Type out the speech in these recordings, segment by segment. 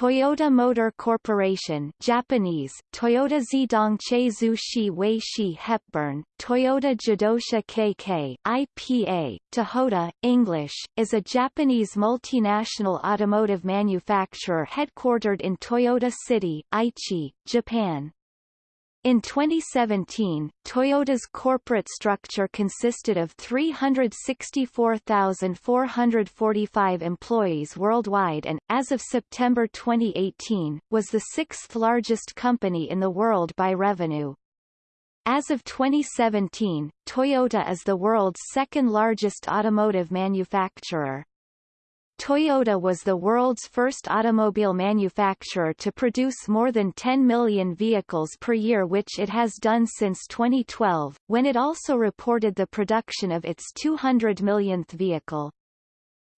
Toyota Motor Corporation Japanese, Toyota Zedong Cheizu Shi Wei Shi Hepburn, Toyota Jidosha KK, IPA, Toyota, English, is a Japanese multinational automotive manufacturer headquartered in Toyota City, Aichi, Japan. In 2017, Toyota's corporate structure consisted of 364,445 employees worldwide and, as of September 2018, was the sixth largest company in the world by revenue. As of 2017, Toyota is the world's second largest automotive manufacturer. Toyota was the world's first automobile manufacturer to produce more than 10 million vehicles per year which it has done since 2012, when it also reported the production of its 200 millionth vehicle.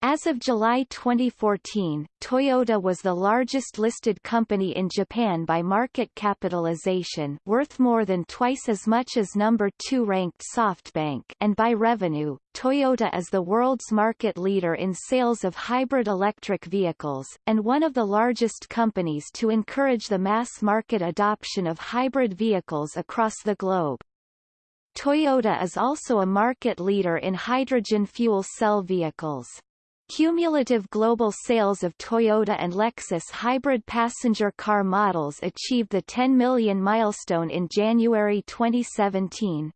As of July 2014, Toyota was the largest listed company in Japan by market capitalization worth more than twice as much as number 2 ranked SoftBank and by revenue, Toyota is the world's market leader in sales of hybrid electric vehicles, and one of the largest companies to encourage the mass market adoption of hybrid vehicles across the globe. Toyota is also a market leader in hydrogen fuel cell vehicles. Cumulative global sales of Toyota and Lexus hybrid passenger car models achieved the 10 million milestone in January 2017.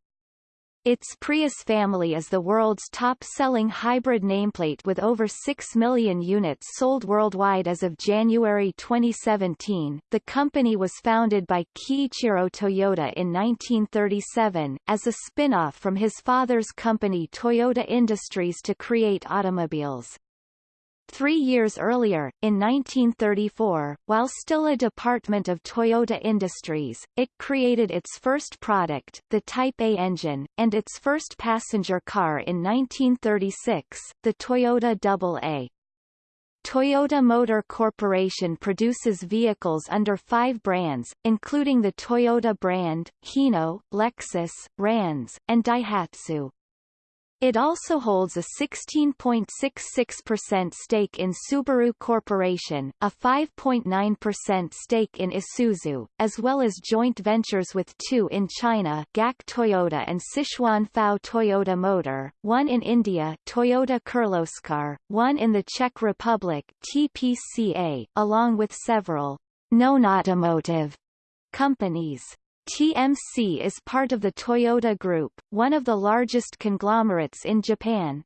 Its Prius family is the world's top-selling hybrid nameplate with over 6 million units sold worldwide as of January 2017. The company was founded by Kiichiro Toyoda in 1937, as a spin-off from his father's company Toyota Industries to create automobiles. Three years earlier, in 1934, while still a department of Toyota Industries, it created its first product, the Type A engine, and its first passenger car in 1936, the Toyota AA. Toyota Motor Corporation produces vehicles under five brands, including the Toyota brand, Hino, Lexus, Ranz, and Daihatsu. It also holds a 16.66% stake in Subaru Corporation, a 5.9% stake in Isuzu, as well as joint ventures with two in China GAC Toyota and Sichuan FAW Toyota Motor, one in India Toyota Kirloskar, one in the Czech Republic TPCA, along with several non-automotive companies. TMC is part of the Toyota Group, one of the largest conglomerates in Japan.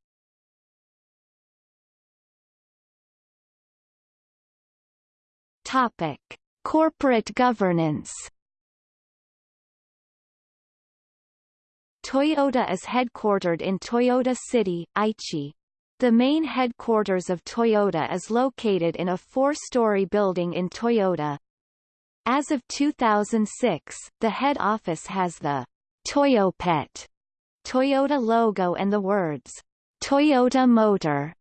Topic: Corporate governance. Toyota is headquartered in Toyota City, Aichi. The main headquarters of Toyota is located in a four-story building in Toyota, as of 2006, the head office has the Toyopet Toyota logo and the words Toyota Motor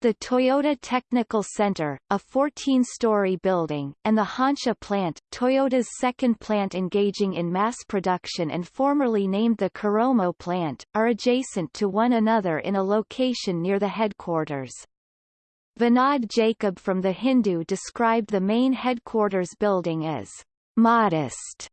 the Toyota Technical Center, a 14-story building, and the Honsha plant, Toyota's second plant engaging in mass production and formerly named the Koromo plant, are adjacent to one another in a location near the headquarters. Vinod Jacob from The Hindu described the main headquarters building as modest.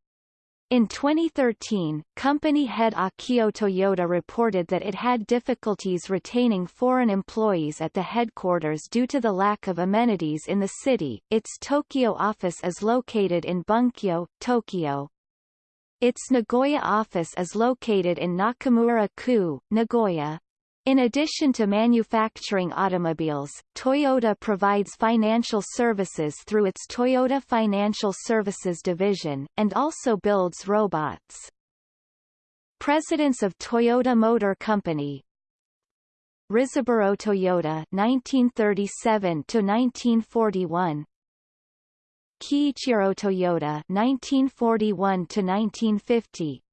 In 2013, company head Akio Toyoda reported that it had difficulties retaining foreign employees at the headquarters due to the lack of amenities in the city. Its Tokyo office is located in Bunkyo, Tokyo. Its Nagoya office is located in Nakamura-ku, Nagoya. In addition to manufacturing automobiles, Toyota provides financial services through its Toyota Financial Services division, and also builds robots. Presidents of Toyota Motor Company Risaburo Toyoda 1937 to 1941 Kiichiro Toyoda 1941 to 1950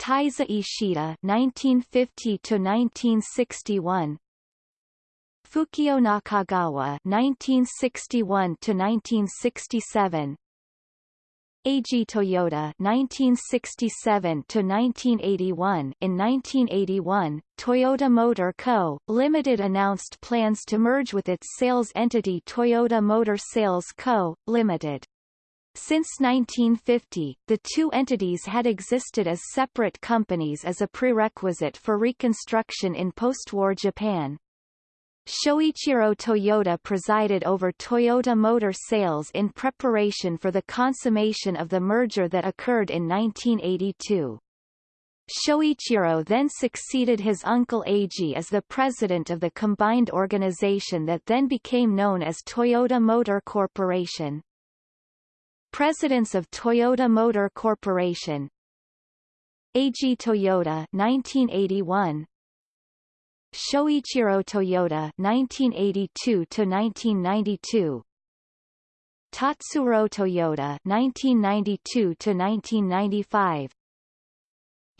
Taizo Ishida 1950 to 1961 Fukio Nakagawa 1961 to 1967 Eiji Toyoda 1967 to 1981 In 1981, Toyota Motor Co., Limited announced plans to merge with its sales entity Toyota Motor Sales Co., Limited. Since 1950, the two entities had existed as separate companies as a prerequisite for reconstruction in post-war Japan. Shoichiro Toyoda presided over Toyota Motor sales in preparation for the consummation of the merger that occurred in 1982. Shoichiro then succeeded his uncle Eiji as the president of the combined organization that then became known as Toyota Motor Corporation. Presidents of Toyota Motor Corporation. Eiji Toyoda 1981 Shoichiro Toyoda 1982 to 1992 Tatsuro Toyoda 1992 to 1995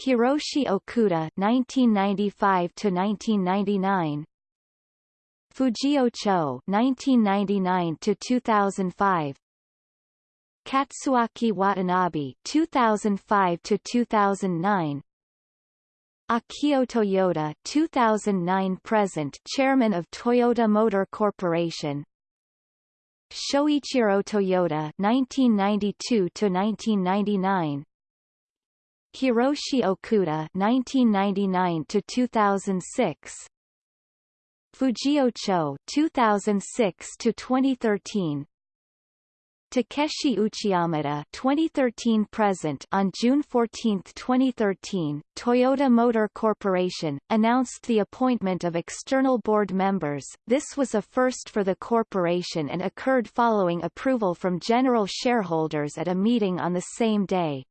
Hiroshi Okuda 1995 to 1999 Fujio Cho 1999 to 2005 Katsuaki Watanabe 2005 to 2009 Akio Toyoda 2009 present Chairman of Toyota Motor Corporation. Shoichiro Toyoda 1992 to 1999 Hiroshi Okuda 1999 to 2006 Fujio Cho 2006 to 2013 Takeshi Uchiyamada 2013 present on June 14, 2013, Toyota Motor Corporation, announced the appointment of external board members. This was a first for the corporation and occurred following approval from general shareholders at a meeting on the same day.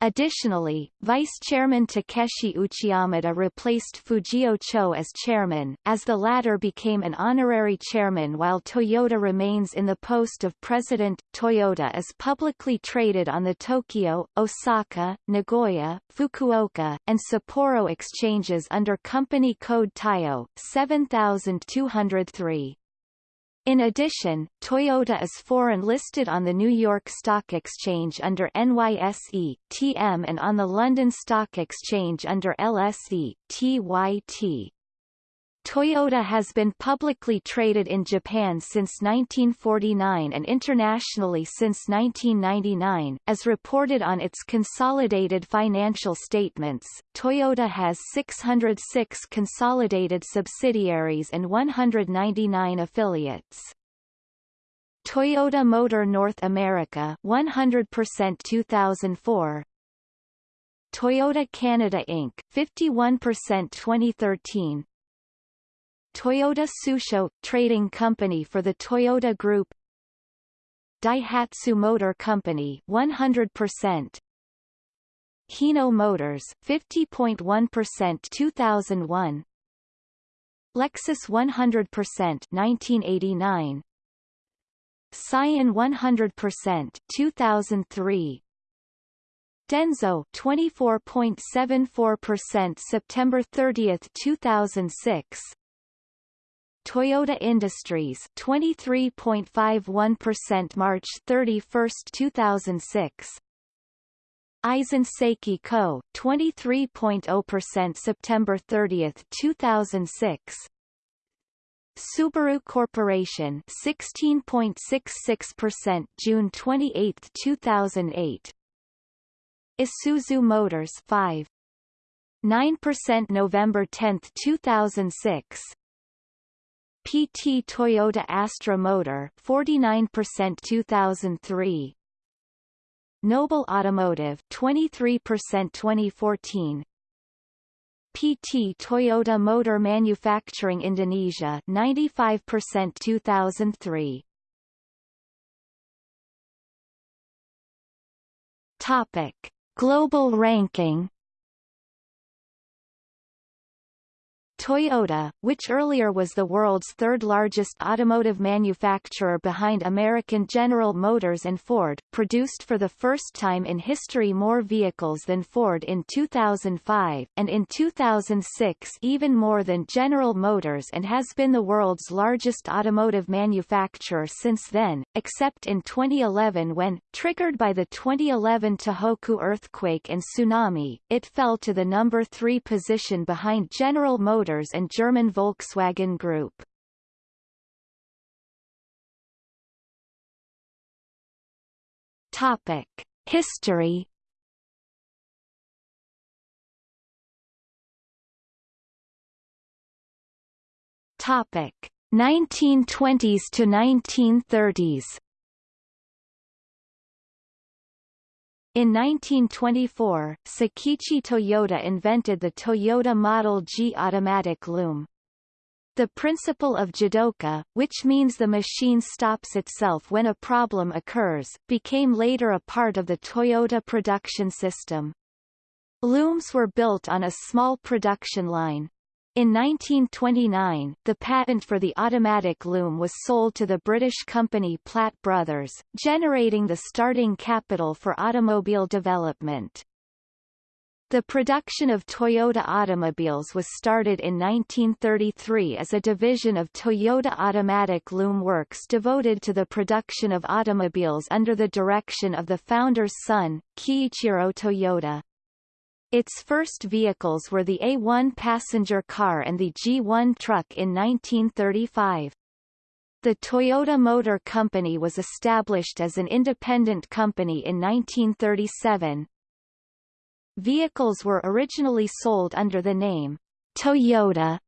Additionally, Vice Chairman Takeshi Uchiyamada replaced Fujio Cho as chairman, as the latter became an honorary chairman while Toyota remains in the post of president. Toyota is publicly traded on the Tokyo, Osaka, Nagoya, Fukuoka, and Sapporo exchanges under company code TYO 7203. In addition, Toyota is foreign listed on the New York Stock Exchange under NYSE, TM and on the London Stock Exchange under LSE, TYT. Toyota has been publicly traded in Japan since 1949 and internationally since 1999. As reported on its consolidated financial statements, Toyota has 606 consolidated subsidiaries and 199 affiliates. Toyota Motor North America 100% 2004 Toyota Canada Inc. 51% 2013 Toyota Tsusho – trading company for the Toyota Group. Daihatsu Motor Company 100% Hino Motors 50.1% 2001 Lexus 100% 1989 Scion 100% 2003 Denso 24.74% September 30, 2006 Toyota Industries 23.51% March 31, 2006 Aisin Seiki Co. 23.0% September 30, 2006 Subaru Corporation 16.66% June 28, 2008 Isuzu Motors 5 9% November 10, 2006 PT Toyota Astra Motor 49% 2003 Noble Automotive 23% 2014 PT Toyota Motor Manufacturing Indonesia 95% 2003 Topic. Global ranking Toyota, which earlier was the world's third-largest automotive manufacturer behind American General Motors and Ford, produced for the first time in history more vehicles than Ford in 2005, and in 2006 even more than General Motors and has been the world's largest automotive manufacturer since then, except in 2011 when, triggered by the 2011 Tohoku earthquake and tsunami, it fell to the number three position behind General Motors Motors and German Volkswagen Group. Topic: History. Topic: 1920s to 1930s. In 1924, Sakichi Toyoda invented the Toyota Model G automatic loom. The principle of jidoka, which means the machine stops itself when a problem occurs, became later a part of the Toyota production system. Looms were built on a small production line. In 1929, the patent for the automatic loom was sold to the British company Platt Brothers, generating the starting capital for automobile development. The production of Toyota automobiles was started in 1933 as a division of Toyota Automatic Loom Works devoted to the production of automobiles under the direction of the founder's son, Kiichiro Toyoda. Its first vehicles were the A1 passenger car and the G1 truck in 1935. The Toyota Motor Company was established as an independent company in 1937. Vehicles were originally sold under the name Toyota,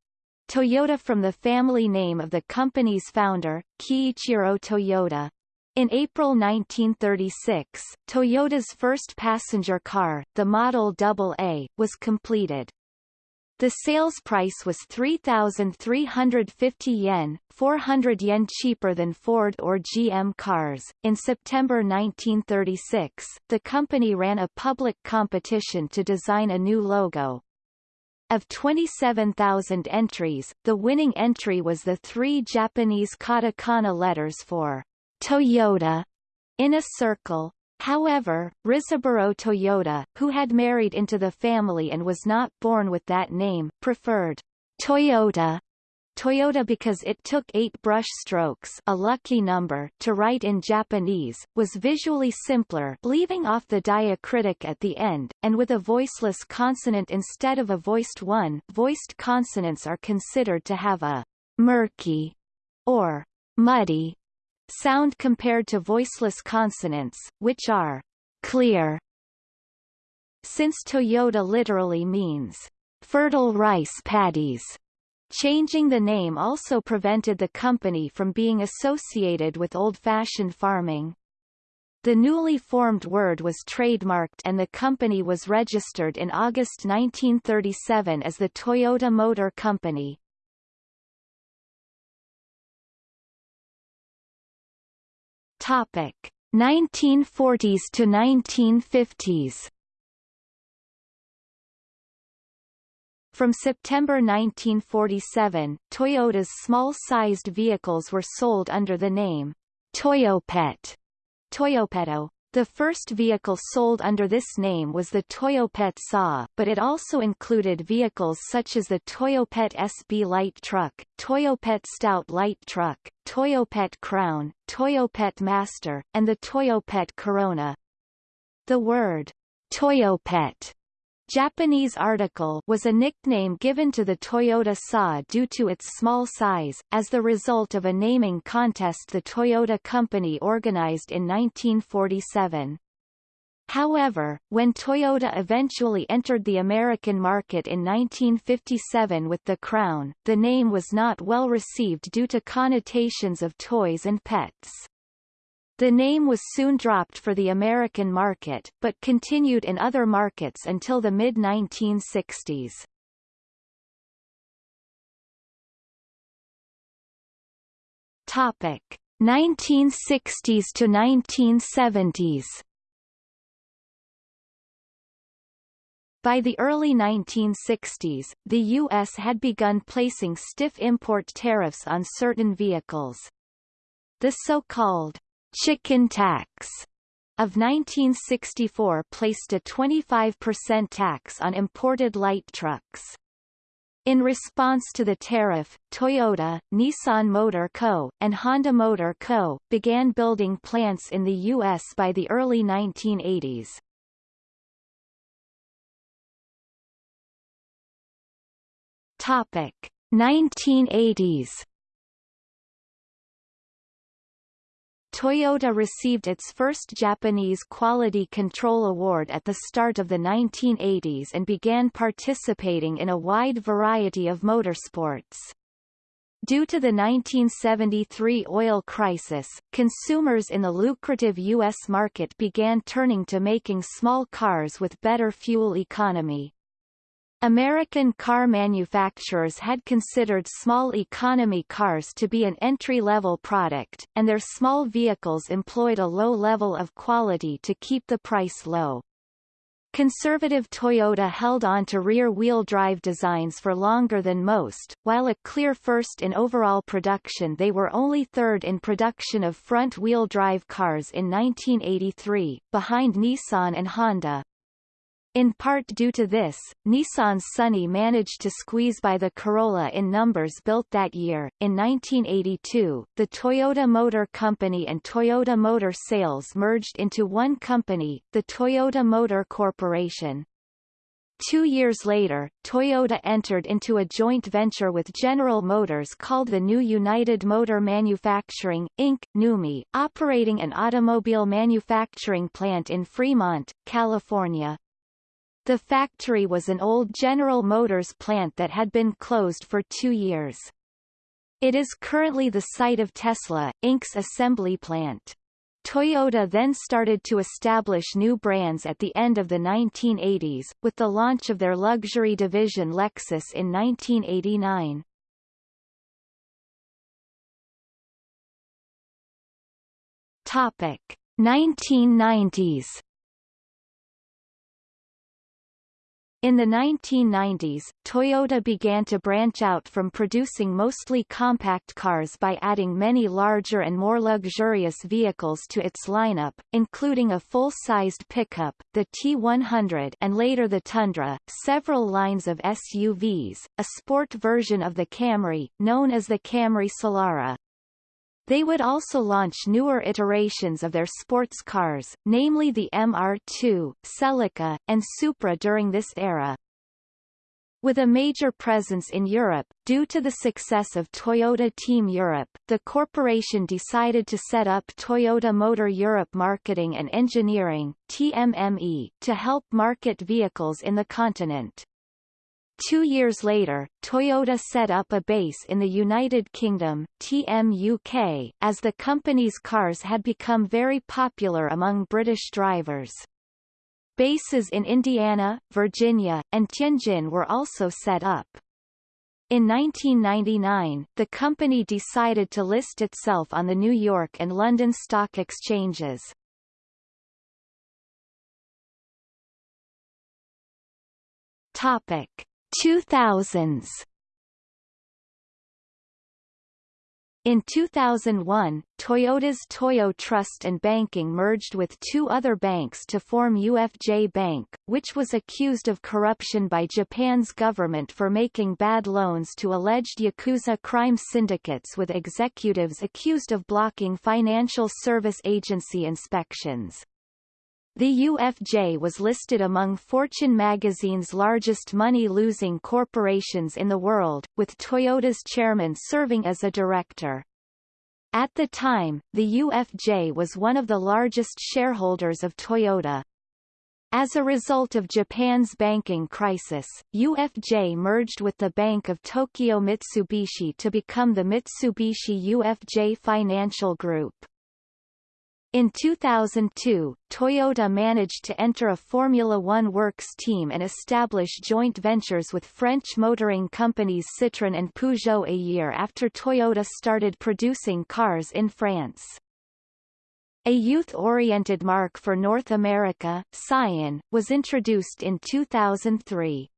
Toyota from the family name of the company's founder, Kiichiro Toyoda. In April 1936, Toyota's first passenger car, the Model AA, was completed. The sales price was 3,350 yen, 400 yen cheaper than Ford or GM cars. In September 1936, the company ran a public competition to design a new logo. Of 27,000 entries, the winning entry was the three Japanese katakana letters for Toyota in a circle. However, Risaburo Toyoda, who had married into the family and was not born with that name, preferred Toyota Toyota because it took eight brush strokes a lucky number to write in Japanese, was visually simpler leaving off the diacritic at the end, and with a voiceless consonant instead of a voiced one voiced consonants are considered to have a murky or muddy sound compared to voiceless consonants, which are clear. Since Toyota literally means fertile rice paddies, changing the name also prevented the company from being associated with old-fashioned farming. The newly formed word was trademarked and the company was registered in August 1937 as the Toyota Motor Company. Topic 1940s to 1950s. From September 1947, Toyota's small-sized vehicles were sold under the name Toyopet. Toyopeto. The first vehicle sold under this name was the Toyopet SA, but it also included vehicles such as the Toyopet SB light truck, Toyopet Stout light truck, Toyopet Crown, Toyopet Master, and the Toyopet Corona. The word Toyopet Japanese article was a nickname given to the Toyota SA due to its small size, as the result of a naming contest the Toyota Company organized in 1947. However, when Toyota eventually entered the American market in 1957 with the Crown, the name was not well received due to connotations of toys and pets. The name was soon dropped for the American market, but continued in other markets until the mid-1960s. Topic 1960s to 1970s By the early 1960s, the U.S. had begun placing stiff import tariffs on certain vehicles. The so-called chicken tax of 1964 placed a 25% tax on imported light trucks. In response to the tariff, Toyota, Nissan Motor Co., and Honda Motor Co. began building plants in the U.S. by the early 1980s. Topic 1980s Toyota received its first Japanese Quality Control Award at the start of the 1980s and began participating in a wide variety of motorsports. Due to the 1973 oil crisis, consumers in the lucrative U.S. market began turning to making small cars with better fuel economy. American car manufacturers had considered small economy cars to be an entry-level product, and their small vehicles employed a low level of quality to keep the price low. Conservative Toyota held on to rear-wheel drive designs for longer than most, while a clear first in overall production they were only third in production of front-wheel drive cars in 1983, behind Nissan and Honda. In part due to this, Nissan's Sunny managed to squeeze by the Corolla in numbers built that year. In 1982, the Toyota Motor Company and Toyota Motor Sales merged into one company, the Toyota Motor Corporation. Two years later, Toyota entered into a joint venture with General Motors called the New United Motor Manufacturing, Inc., NUMMI, operating an automobile manufacturing plant in Fremont, California. The factory was an old General Motors plant that had been closed for two years. It is currently the site of Tesla, Inc.'s assembly plant. Toyota then started to establish new brands at the end of the 1980s, with the launch of their luxury division Lexus in 1989. Topic 1990s In the 1990s, Toyota began to branch out from producing mostly compact cars by adding many larger and more luxurious vehicles to its lineup, including a full-sized pickup, the T100 and later the Tundra, several lines of SUVs, a sport version of the Camry, known as the Camry Solara, they would also launch newer iterations of their sports cars, namely the MR2, Celica, and Supra during this era. With a major presence in Europe, due to the success of Toyota Team Europe, the corporation decided to set up Toyota Motor Europe Marketing and Engineering TMME, to help market vehicles in the continent. Two years later, Toyota set up a base in the United Kingdom TMUK, as the company's cars had become very popular among British drivers. Bases in Indiana, Virginia, and Tianjin were also set up. In 1999, the company decided to list itself on the New York and London stock exchanges. Topic 2000s In 2001, Toyota's Toyo Trust and Banking merged with two other banks to form UFJ Bank, which was accused of corruption by Japan's government for making bad loans to alleged Yakuza crime syndicates with executives accused of blocking financial service agency inspections. The UFJ was listed among Fortune magazine's largest money-losing corporations in the world, with Toyota's chairman serving as a director. At the time, the UFJ was one of the largest shareholders of Toyota. As a result of Japan's banking crisis, UFJ merged with the Bank of Tokyo Mitsubishi to become the Mitsubishi UFJ Financial Group. In 2002, Toyota managed to enter a Formula One Works team and establish joint ventures with French motoring companies Citroën and Peugeot a year after Toyota started producing cars in France. A youth-oriented marque for North America, Scion, was introduced in 2003.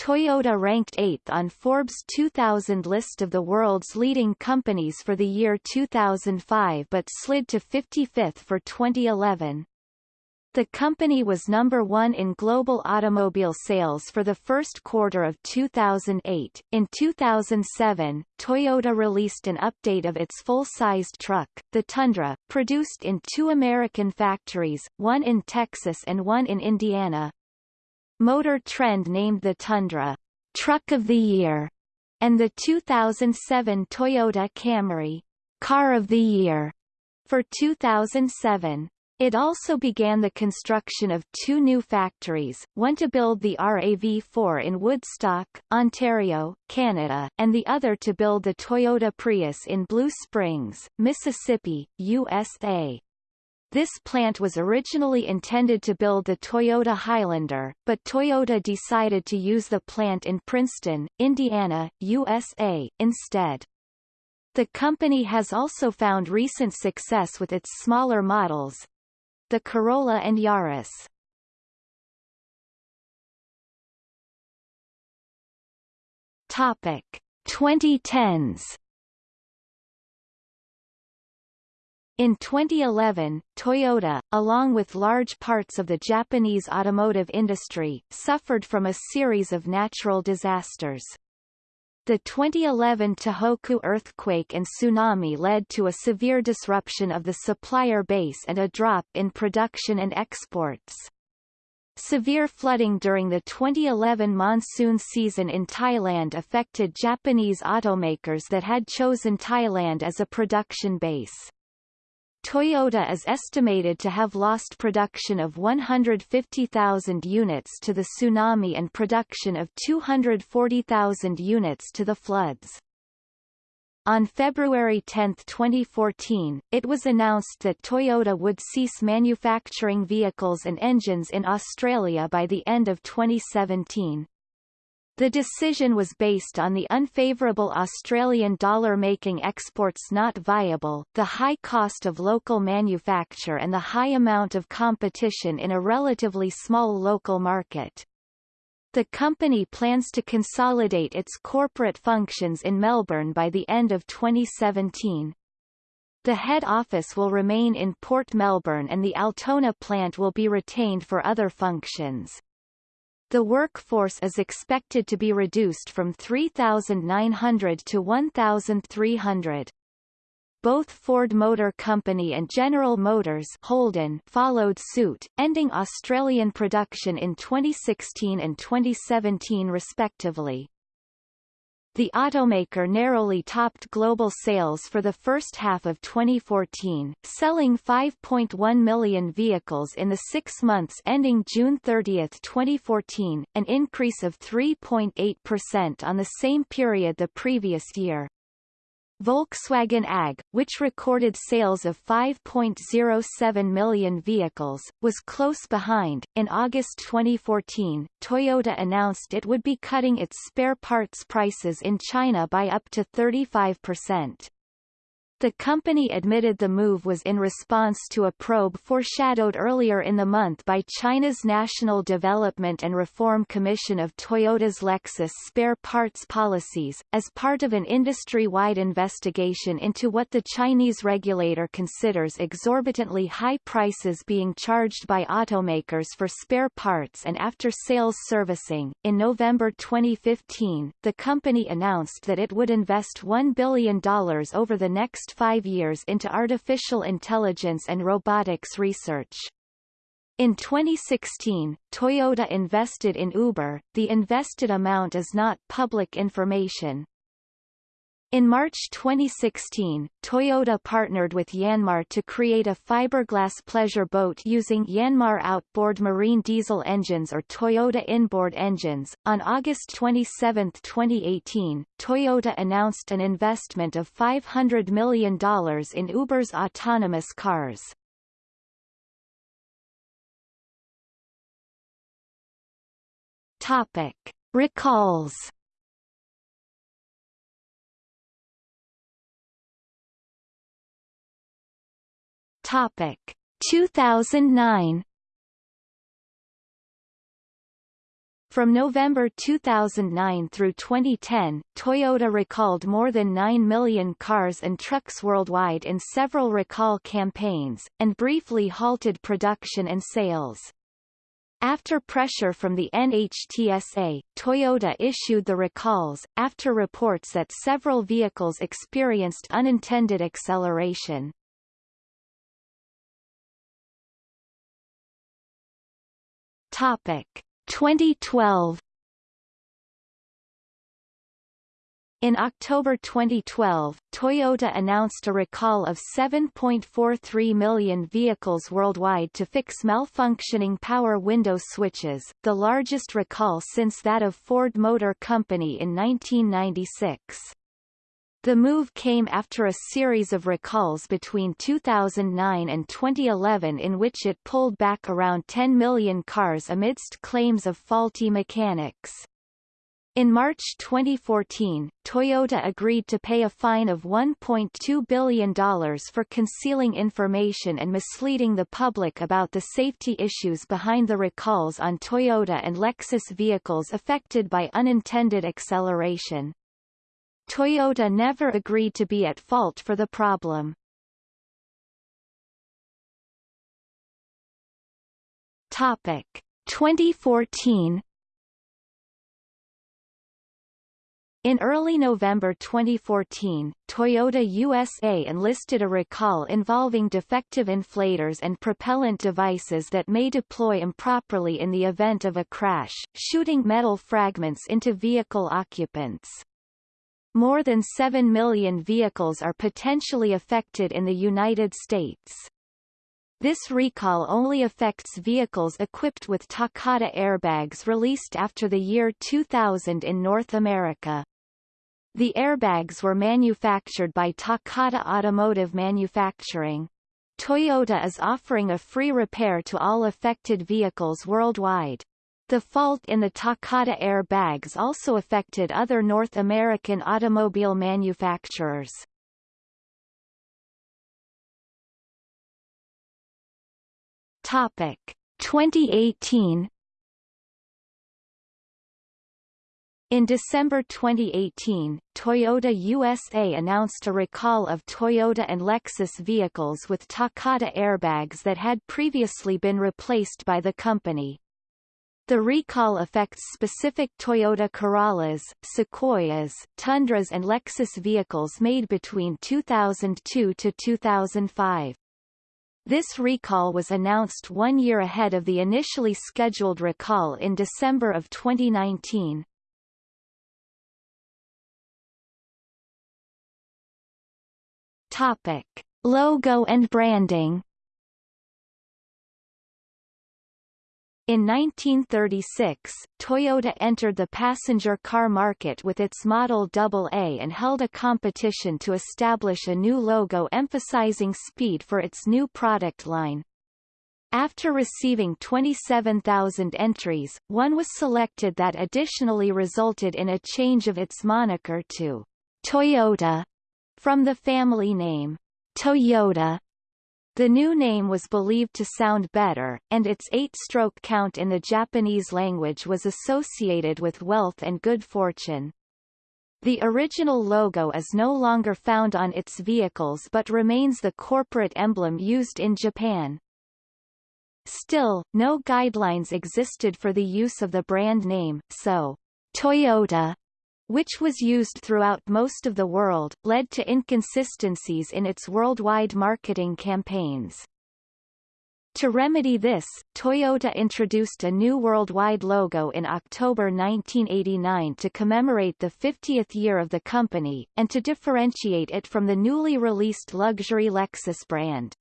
Toyota ranked 8th on Forbes 2000 list of the world's leading companies for the year 2005 but slid to 55th for 2011. The company was number one in global automobile sales for the first quarter of 2008. In 2007, Toyota released an update of its full-sized truck, the Tundra, produced in two American factories, one in Texas and one in Indiana. Motor Trend named the Tundra Truck of the Year, and the 2007 Toyota Camry Car of the Year for 2007. It also began the construction of two new factories, one to build the RAV4 in Woodstock, Ontario, Canada, and the other to build the Toyota Prius in Blue Springs, Mississippi, USA. This plant was originally intended to build the Toyota Highlander, but Toyota decided to use the plant in Princeton, Indiana, USA, instead. The company has also found recent success with its smaller models, the Corolla and Yaris. Topic 2010s In 2011, Toyota, along with large parts of the Japanese automotive industry, suffered from a series of natural disasters. The 2011 Tohoku earthquake and tsunami led to a severe disruption of the supplier base and a drop in production and exports. Severe flooding during the 2011 monsoon season in Thailand affected Japanese automakers that had chosen Thailand as a production base. Toyota is estimated to have lost production of 150,000 units to the tsunami and production of 240,000 units to the floods. On February 10, 2014, it was announced that Toyota would cease manufacturing vehicles and engines in Australia by the end of 2017. The decision was based on the unfavorable Australian dollar making exports not viable, the high cost of local manufacture and the high amount of competition in a relatively small local market. The company plans to consolidate its corporate functions in Melbourne by the end of 2017. The head office will remain in Port Melbourne and the Altona plant will be retained for other functions. The workforce is expected to be reduced from 3,900 to 1,300. Both Ford Motor Company and General Motors Holden followed suit, ending Australian production in 2016 and 2017 respectively. The automaker narrowly topped global sales for the first half of 2014, selling 5.1 million vehicles in the six months ending June 30, 2014, an increase of 3.8% on the same period the previous year. Volkswagen AG, which recorded sales of 5.07 million vehicles, was close behind. In August 2014, Toyota announced it would be cutting its spare parts prices in China by up to 35%. The company admitted the move was in response to a probe foreshadowed earlier in the month by China's National Development and Reform Commission of Toyota's Lexus spare parts policies, as part of an industry-wide investigation into what the Chinese regulator considers exorbitantly high prices being charged by automakers for spare parts and after-sales servicing. In November 2015, the company announced that it would invest $1 billion over the next five years into artificial intelligence and robotics research. In 2016, Toyota invested in Uber. The invested amount is not public information. In March 2016, Toyota partnered with Yanmar to create a fiberglass pleasure boat using Yanmar outboard marine diesel engines or Toyota inboard engines. On August 27, 2018, Toyota announced an investment of $500 million in Uber's autonomous cars. Topic: Recalls Topic 2009 From November 2009 through 2010, Toyota recalled more than 9 million cars and trucks worldwide in several recall campaigns, and briefly halted production and sales. After pressure from the NHTSA, Toyota issued the recalls, after reports that several vehicles experienced unintended acceleration. Topic 2012 In October 2012, Toyota announced a recall of 7.43 million vehicles worldwide to fix malfunctioning power window switches, the largest recall since that of Ford Motor Company in 1996. The move came after a series of recalls between 2009 and 2011 in which it pulled back around 10 million cars amidst claims of faulty mechanics. In March 2014, Toyota agreed to pay a fine of $1.2 billion for concealing information and misleading the public about the safety issues behind the recalls on Toyota and Lexus vehicles affected by unintended acceleration. Toyota never agreed to be at fault for the problem. Topic 2014 In early November 2014, Toyota USA enlisted a recall involving defective inflators and propellant devices that may deploy improperly in the event of a crash, shooting metal fragments into vehicle occupants. More than 7 million vehicles are potentially affected in the United States. This recall only affects vehicles equipped with Takata airbags released after the year 2000 in North America. The airbags were manufactured by Takata Automotive Manufacturing. Toyota is offering a free repair to all affected vehicles worldwide. The fault in the Takata airbags also affected other North American automobile manufacturers. Topic 2018 In December 2018, Toyota USA announced a recall of Toyota and Lexus vehicles with Takata airbags that had previously been replaced by the company. The recall affects specific Toyota Corollas, Sequoias, Tundras and Lexus vehicles made between 2002 to 2005. This recall was announced one year ahead of the initially scheduled recall in December of 2019. Topic. Logo and branding In 1936, Toyota entered the passenger car market with its Model AA and held a competition to establish a new logo emphasizing speed for its new product line. After receiving 27,000 entries, one was selected that additionally resulted in a change of its moniker to Toyota from the family name Toyoda the new name was believed to sound better, and its eight-stroke count in the Japanese language was associated with wealth and good fortune. The original logo is no longer found on its vehicles but remains the corporate emblem used in Japan. Still, no guidelines existed for the use of the brand name, so Toyota which was used throughout most of the world, led to inconsistencies in its worldwide marketing campaigns. To remedy this, Toyota introduced a new worldwide logo in October 1989 to commemorate the 50th year of the company, and to differentiate it from the newly released luxury Lexus brand.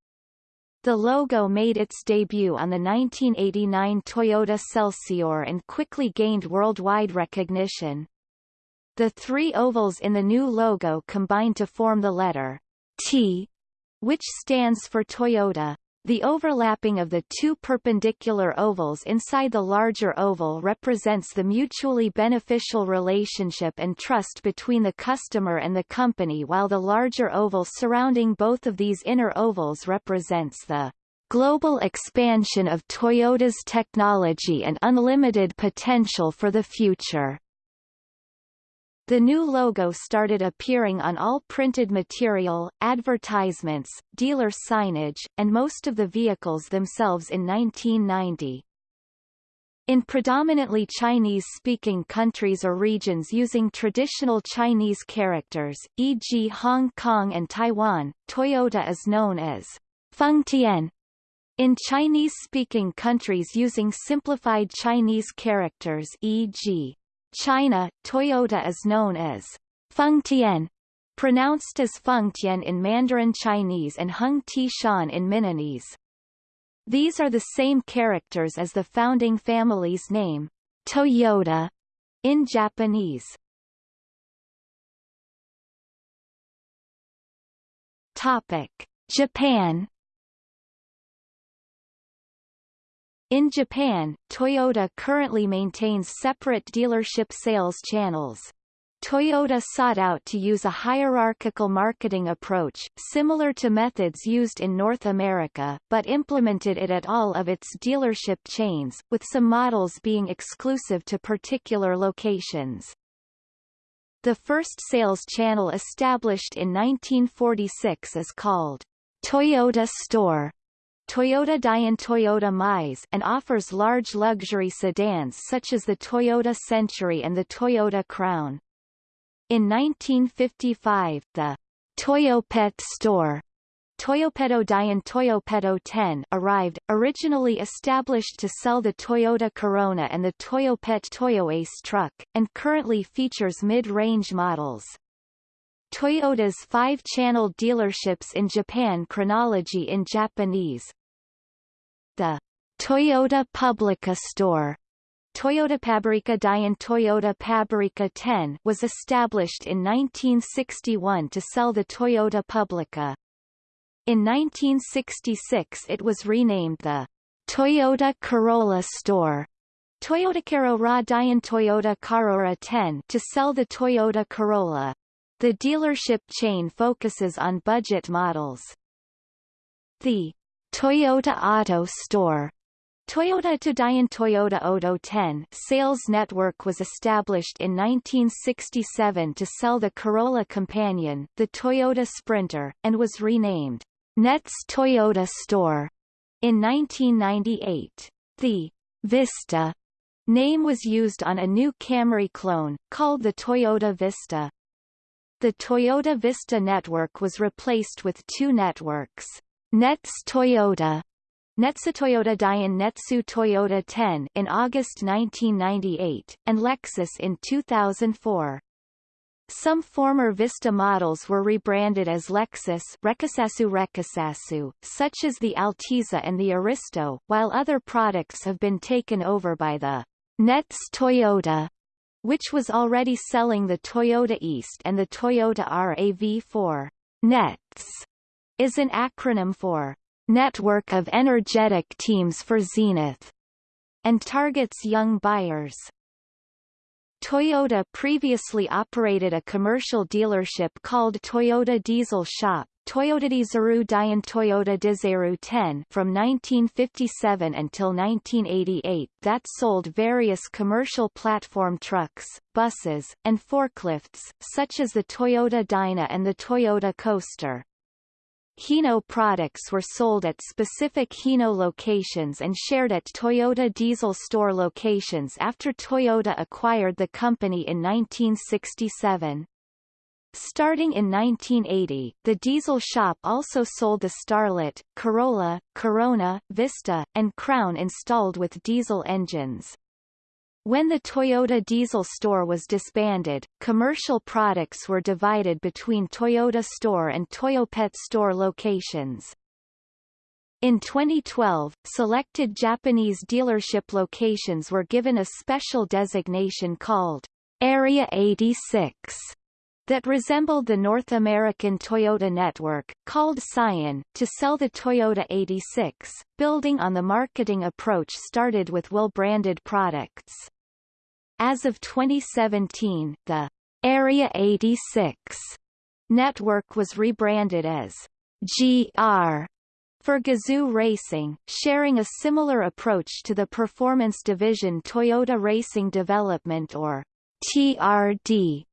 The logo made its debut on the 1989 Toyota Celsior and quickly gained worldwide recognition. The three ovals in the new logo combine to form the letter T, which stands for Toyota. The overlapping of the two perpendicular ovals inside the larger oval represents the mutually beneficial relationship and trust between the customer and the company while the larger oval surrounding both of these inner ovals represents the global expansion of Toyota's technology and unlimited potential for the future. The new logo started appearing on all printed material, advertisements, dealer signage, and most of the vehicles themselves in 1990. In predominantly Chinese-speaking countries or regions using traditional Chinese characters, e.g. Hong Kong and Taiwan, Toyota is known as Fengtian, in Chinese-speaking countries using simplified Chinese characters e.g. China, Toyota is known as Fengtian, pronounced as Fengtian in Mandarin Chinese and Hung Ti Shan in Minnanese. These are the same characters as the founding family's name, Toyota, in Japanese. Topic: Japan In Japan, Toyota currently maintains separate dealership sales channels. Toyota sought out to use a hierarchical marketing approach, similar to methods used in North America, but implemented it at all of its dealership chains, with some models being exclusive to particular locations. The first sales channel established in 1946 is called Toyota Store Toyota Dian Toyota Mize and offers large luxury sedans such as the Toyota Century and the Toyota Crown. In 1955, the Toyopet store Toyopedo Dian Toyopedo 10 arrived, originally established to sell the Toyota Corona and the Toyopet Toyoace truck, and currently features mid-range models. Toyota's five-channel dealerships in Japan chronology in Japanese, the Toyota Publica store Toyota Pabrika Dian Toyota Pabrika 10 was established in 1961 to sell the Toyota Publica. In 1966 it was renamed the Toyota Corolla store Toyota Carora Dian Toyota Carora 10 to sell the Toyota Corolla. The dealership chain focuses on budget models. The Toyota Auto Store Toyota Todayan Toyota Odo 10 sales network was established in 1967 to sell the Corolla Companion, the Toyota Sprinter, and was renamed Nets Toyota Store in 1998. The Vista name was used on a new Camry clone, called the Toyota Vista. The Toyota Vista network was replaced with two networks. Nets Toyota Netsu Toyota Dian Netsu Toyota 10 in August 1998, and Lexus in 2004. Some former Vista models were rebranded as Lexus Rekasasu Rekasasu, such as the Altezza and the Aristo, while other products have been taken over by the Nets Toyota, which was already selling the Toyota Ist and the Toyota RAV4. Nets is an acronym for Network of Energetic Teams for Zenith and targets young buyers. Toyota previously operated a commercial dealership called Toyota Diesel Shop Toyota Dizaru Dian Toyota Dizaru 10 from 1957 until 1988 that sold various commercial platform trucks, buses, and forklifts, such as the Toyota Dyna and the Toyota Coaster. Hino products were sold at specific Hino locations and shared at Toyota diesel store locations after Toyota acquired the company in 1967. Starting in 1980, the diesel shop also sold the Starlet, Corolla, Corona, Vista, and Crown installed with diesel engines. When the Toyota diesel store was disbanded, commercial products were divided between Toyota store and Toyopet store locations. In 2012, selected Japanese dealership locations were given a special designation called Area 86. that resembled the North American Toyota network, called Scion, to sell the Toyota 86, building on the marketing approach started with well-branded products. As of 2017, the Area 86 network was rebranded as GR for Gazoo Racing, sharing a similar approach to the performance division Toyota Racing Development or TRD,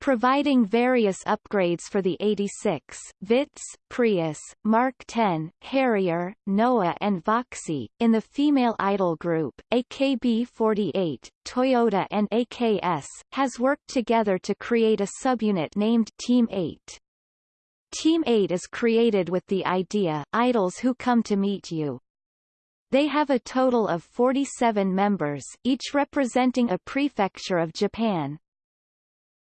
providing various upgrades for the 86, Vitz, Prius, Mark 10, Harrier, Noah and Voxy. In the female idol group, AKB48, Toyota and AKS, has worked together to create a subunit named Team 8. Team 8 is created with the idea, idols who come to meet you. They have a total of 47 members, each representing a prefecture of Japan.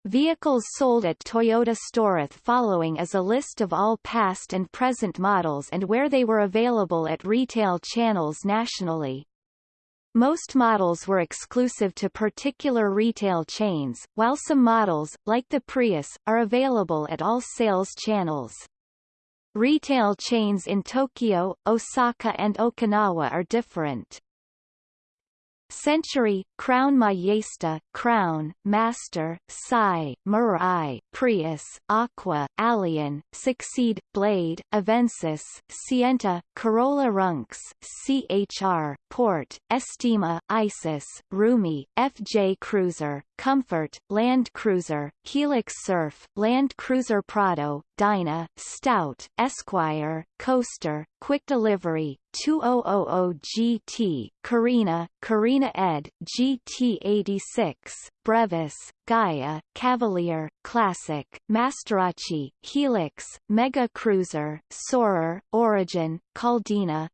Vehicles sold at Toyota Storeth following is a list of all past and present models and where they were available at retail channels nationally. Most models were exclusive to particular retail chains, while some models, like the Prius, are available at all sales channels. Retail chains in Tokyo, Osaka and Okinawa are different. Century, Crown Majesta, Crown, Master, Sai, Mirai, Prius, Aqua, Allion, Succeed, Blade, Avensis, Sienta, Corolla Runx, CHR, Porte, Estima, Isis, Rumi, FJ Cruiser, Comfort, Land Cruiser, Hilux Surf, Land Cruiser Prado, Dyna, Stout, Esquire, Coaster, Quick Delivery, 2000 GT, Carina, Carina Ed, GT86, Brevis, Gaia, Cavalier, Classic, Masterace, Hilux, Mega Cruiser, Soarer, Origin, Caldina.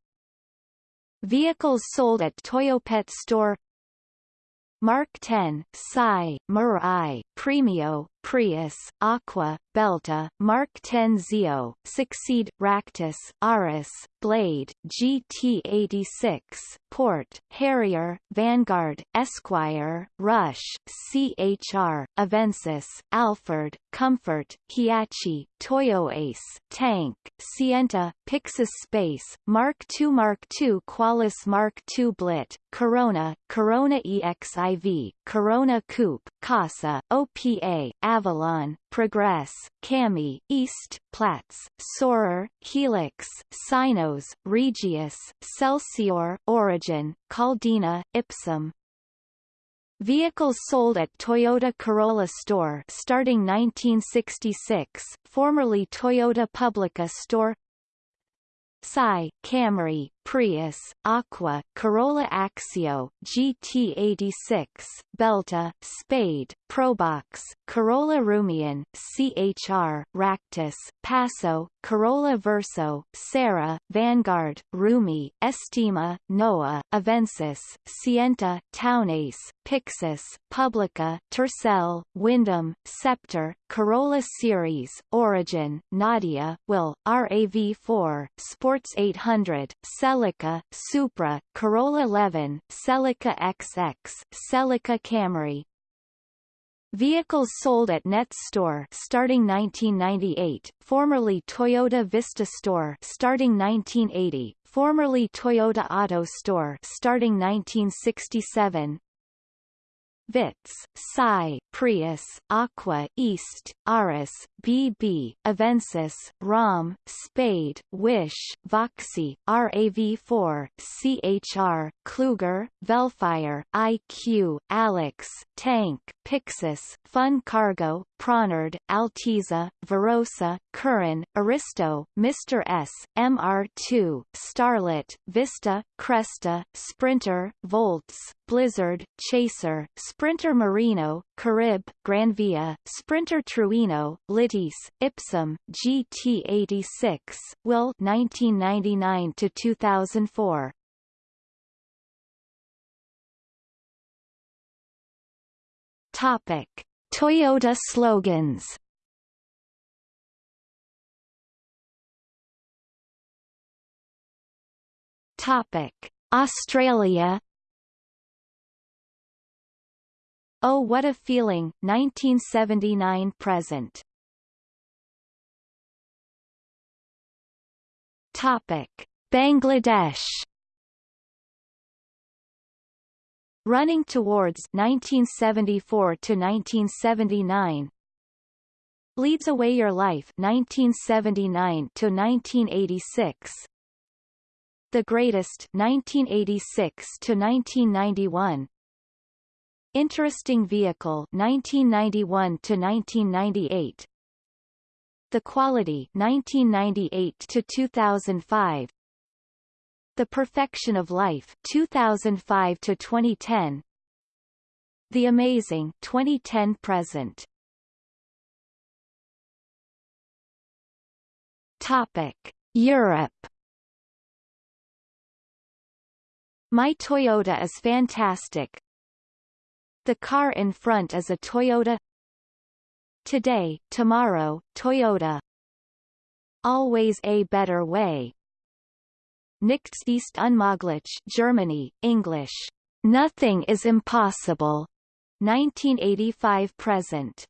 Vehicles sold at Toyopet Store Mark 10, Sai, Mirai, Premio, Prius, Aqua, Belta, Mark 10 Zio, Succeed, Ractis, Auris, Blade, GT86, Porte, Harrier, Vanguard, Esquire, Rush, CHR, Avensis, Alphard, Comfort, Hiachi, Toyo Ace, Tank, Sienta, Pixis Space, Mark II Mark II Qualis Mark II Blit, Corona, Corona EXIV, Corona Coupe, Casa, OPA, Avalon, Progress, Cami, Ist, Platz, Soarer, Hilux, Cynos, Regius, Celsior, Origin, Caldina, Ipsum. Vehicles sold at Toyota Corolla Store starting 1966, formerly Toyota Publica Store Sai, Camry, Prius, Aqua, Corolla Axio, GT86, Belta, Spade, Probox, Corolla Rumion, CHR, Ractis, Passo, Corolla Verso, Sera, Vanguard, Rumi, Estima, Noah, Avensis, Sienta, Townace, Pixis, Publica, Tercel, Windom, Scepter, Corolla Ceres, Origin, Nadia, Will, RAV4, Sports 800, Celica, Supra, Corolla 11, Celica XX, Celica Camry, Vehicles sold at Nets Store starting 1998, formerly Toyota Vista Store starting 1980, formerly Toyota Auto Store starting 1967, Vitz, Sai, Prius, Aqua, Ist, Auris, BB, Avensis, Raum, Spade, Wish, Voxy, RAV4, CHR, Kluger, Vellfire, IQ, Allex, Tank, Pixis, Fun Cargo, Pronard, Altezza, Verosa, Curren, Aristo, Mr. S, MR2, Starlet, Vista, Cresta, Sprinter, Voltz, Blizzard, Chaser, Sprinter Marino, Carib, Granvia, Sprinter Trueno, Litis, Ipsum, GT86, Will 1999 to 2004. Topic: Toyota slogans. Topic: Australia Oh What a Feeling, 1979-present. Topic. Bangladesh Running Towards 1974 to 1979 Leads Away Your Life 1979 to 1986 The Greatest 1986 to 1991 Interesting Vehicle 1991 to 1998 The Quality 1998 to 2005 The Perfection of Life 2005 to 2010 The Amazing 2010 present. Topic. Europe. My Toyota is fantastic. The car in front is a Toyota Today, tomorrow, Toyota Always a better way. Nichts ist unmöglich Germany, English. Nothing is impossible. 1985 present.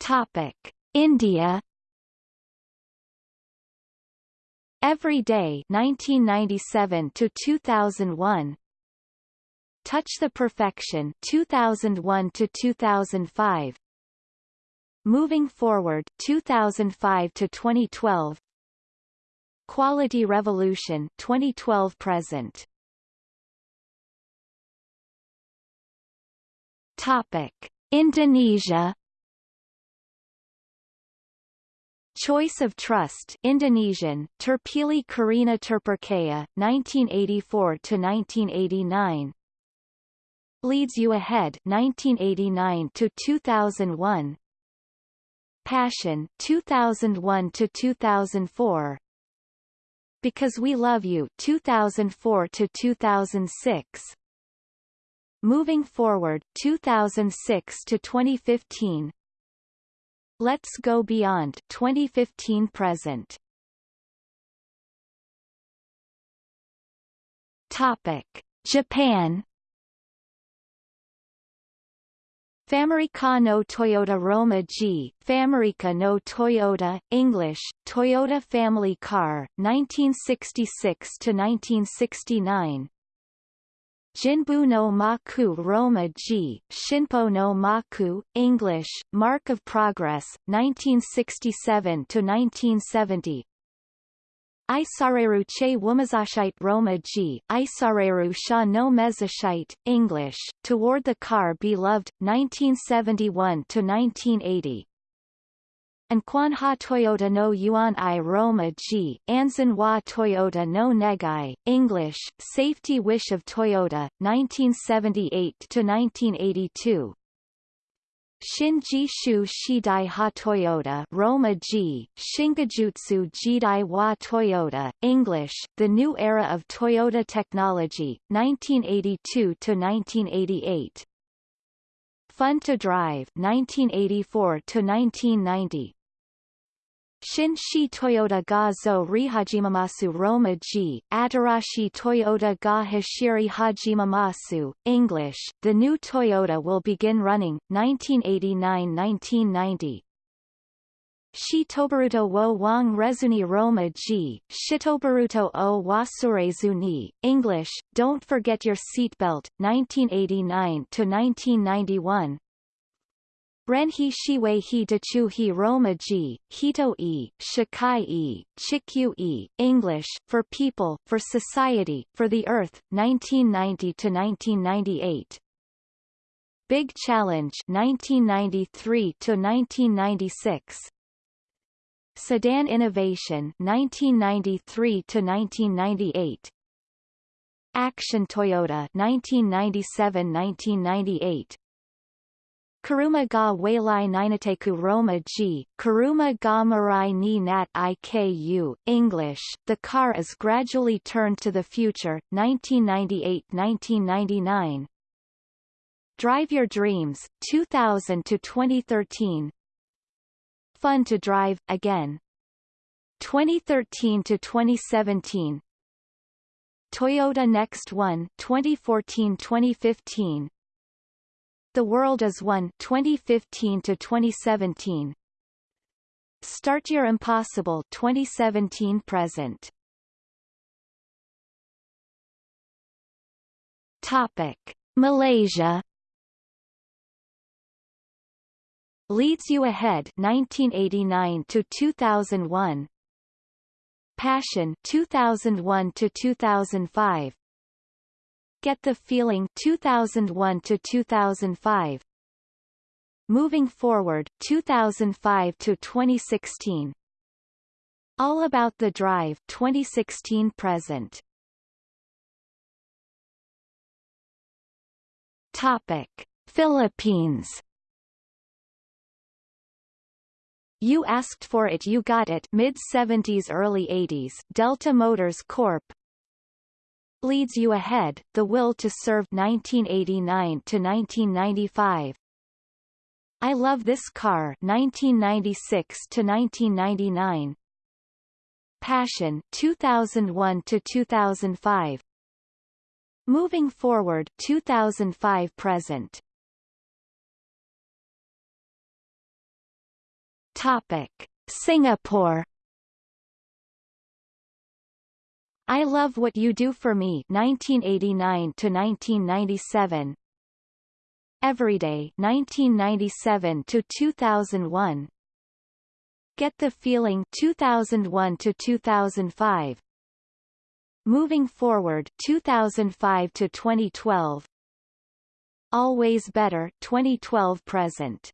Topic: India Every Day 1997 to 2001 Touch the Perfection 2001 to 2005 Moving Forward 2005 to 2012 Quality Revolution 2012 present. Topic. Indonesia Choice of Trust Indonesian, Terpilih Karena Terpercaya, 1984-1989 Leads You Ahead 1989 to 2001 Passion 2001 to 2004 Because We Love You 2004 to 2006 Moving Forward 2006-2015 Let's Go Beyond 2015 present. Topic: Japan Famarica no Toyota Roma G, Famarica no Toyota, English, Toyota Family Car, 1966 to 1969. Jinbu no Maku Roma G, Shinpo no Maku, English, Mark of Progress, 1967-1970 Isareru che Wumazashite Roma G, Isareru sha no Mezashite, English, Toward the Car Beloved, 1971-1980 and Ha Toyota no Yuan I Roma G, Anzan wa Toyota no Negai, English, Safety Wish of Toyota, 1978-1982 Shinji Shu Shidai Ha Toyota Roma G, Shingajutsu Jidai wa Toyota, English, The New Era of Toyota Technology, 1982-1988 Fun to Drive 1984 to 1990 Shin Shi Toyota ga zo rihajimamasu Roma G, Atarashi Toyota ga hashiri hajimamasu, English, the new Toyota will begin running, 1989-1990. Shitobaruto wo wang rezuni Roma G, Shitobaruto o wasurezuni, English, Don't Forget Your Seatbelt, 1989-1991, Renhi Shiwei Hi Dachu Hi Roma Ji, Hito E, Shikai E, Chikyu E, English, for people, for society, for the earth, 1990-1998. Big Challenge 1993-1996. Sedan Innovation 1993-1998. Action Toyota 1997-1998 Karuma ga Wailai Ninateku Roma G, Karuma ga Marai ni Nat Iku, English, The car is gradually turned to the future, 1998-1999. Drive Your Dreams, 2000 to 2013. Fun to Drive, again. 2013 to 2017. Toyota Next One 2014-2015 The World is One 2015 to 2017 Start Your Impossible 2017 present. Topic. Malaysia. Leads You Ahead 1989 to 2001 Passion 2001 to 2005 Get the Feeling 2001 to 2005 Moving Forward 2005 to 2016 All About the Drive 2016 present. Topic. Philippines. You asked for it you got it. Mid-70s early 80s Delta Motors Corp Leads You Ahead, The Will to Serve 1989 to 1995 I Love This Car 1996 to 1999 Passion 2001 to 2005 Moving Forward 2005 present. Topic: Singapore I Love What You Do For Me 1989 to 1997 Everyday 1997 to 2001 Get the Feeling 2001 to 2005 Moving Forward 2005 to 2012 Always Better 2012 present.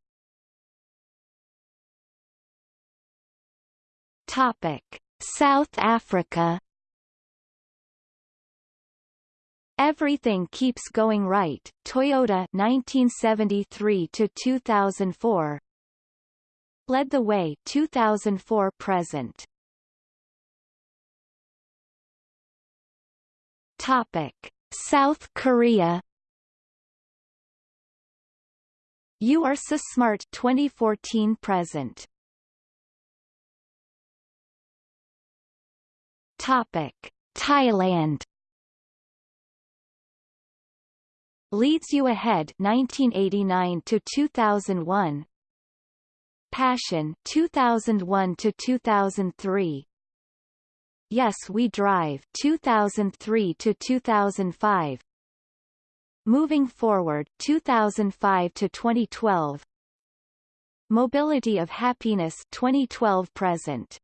Topic: South Africa. Everything Keeps Going Right, Toyota 1973 to 2004. Led the Way 2004 present. Topic: South Korea. You Are So Smart 2014 present. Topic: Thailand. Leads You Ahead 1989 to 2001. Passion 2001 to 2003. Yes We Drive 2003 to 2005. Moving Forward 2005 to 2012. Mobility of Happiness 2012 present.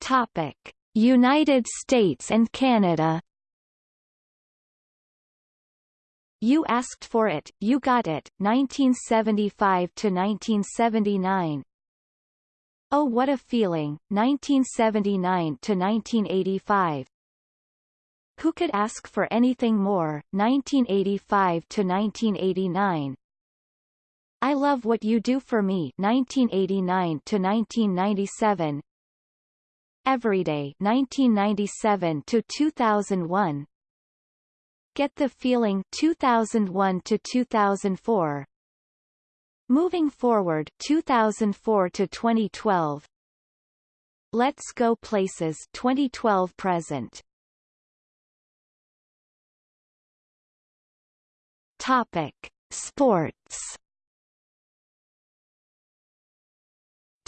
Topic: United States and Canada. You asked for it, you got it, 1975 to 1979. Oh What a Feeling, 1979 to 1985. Who Could Ask for Anything More, 1985 to 1989. I Love What You Do For Me, 1989 to 1997. Everyday 1997 to 2001 Get the Feeling 2001 to 2004 Moving Forward 2004 to 2012 Let's Go Places 2012 present. Topic. Sports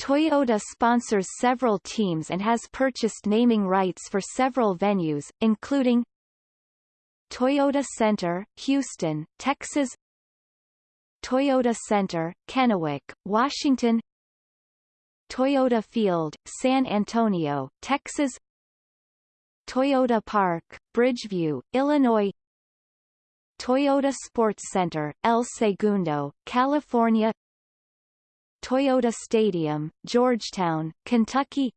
Toyota sponsors several teams and has purchased naming rights for several venues, including Toyota Center, Houston, Texas Toyota Center, Kennewick, Washington Toyota Field, San Antonio, Texas Toyota Park, Bridgeview, Illinois Toyota Sports Center, El Segundo, California Toyota Stadium, Georgetown, Kentucky